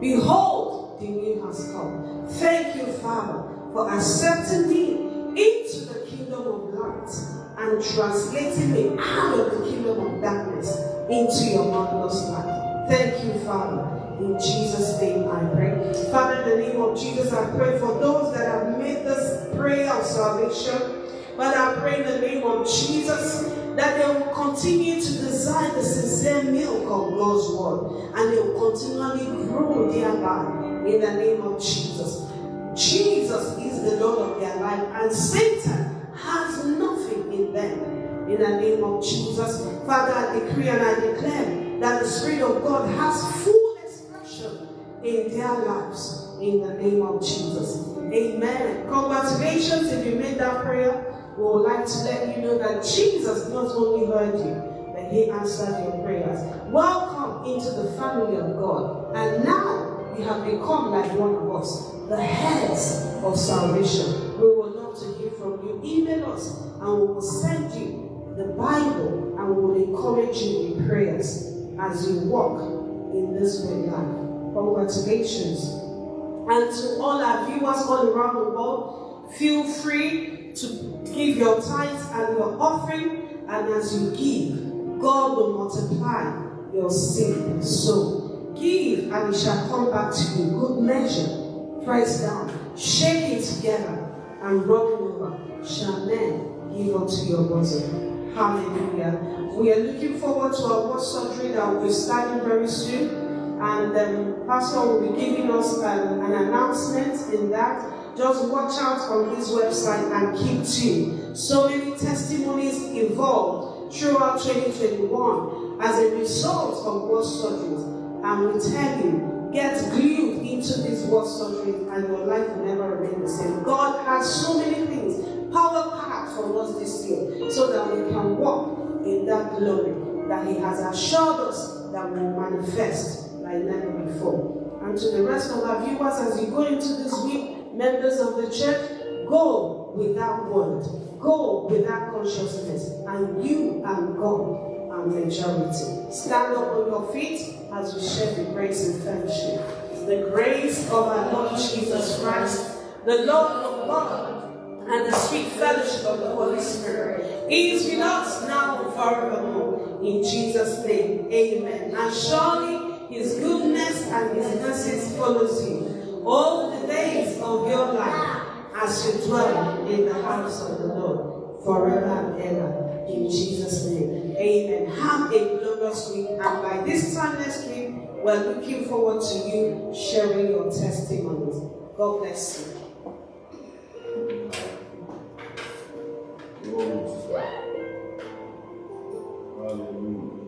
[SPEAKER 1] Behold, the new has come. Thank you, Father for accepting me into the kingdom of light and translating me out of the kingdom of darkness into your marvelous light. Thank you, Father. In Jesus' name I pray. Father, in the name of Jesus, I pray for those that have made this prayer of salvation. But I pray in the name of Jesus that they will continue to desire the sincere milk of God's word and they will continually grow thereby in the name of Jesus. Jesus is the Lord of their life, and Satan has nothing in them. In the name of Jesus, Father, I decree and I declare that the Spirit of God has full in their lives. In the name of Jesus. Amen. Congratulations if you made that prayer. We would like to let you know that Jesus not only heard you, but he answered your prayers. Welcome into the family of God. And now you have become like one of us the heads of salvation. We will love to hear from you. Email us and we will send you the Bible and we will encourage you in prayers as you walk in this way life. Congratulations. And to all our viewers all around the world, feel free to give your tithes and your offering. And as you give, God will multiply your seed. So give and it shall come back to you. Good measure press down, shake it together, and rub over. Shall men give unto your bosom. Hallelujah. We are looking forward to our word surgery that will be starting very soon. And um, Pastor will be giving us um, an announcement in that. Just watch out on his website and keep tuned. So many testimonies evolved throughout 2021 as a result of word surgeries. And we tell you, get glued into this word surgery and your life will never remain the same. God has so many things, power packed for us this year, so that we can walk in that glory that He has assured us that will manifest like never before. And to the rest of our viewers, as you go into this week, members of the church, go with that word, go with that consciousness, and you and God are majority. Stand up on your feet as we share the grace and fellowship. The grace of our Lord Jesus Christ, the love of God, and the sweet fellowship of the Holy Spirit is with us now and forevermore. In Jesus' name, amen. And surely his goodness and his mercy follows you all the days of your life as you dwell in the house of the Lord forever and ever. In Jesus' name. Amen. Have a glorious week. And by this time next week, we're looking forward to you sharing your testimonies. God bless you.
[SPEAKER 2] Hallelujah.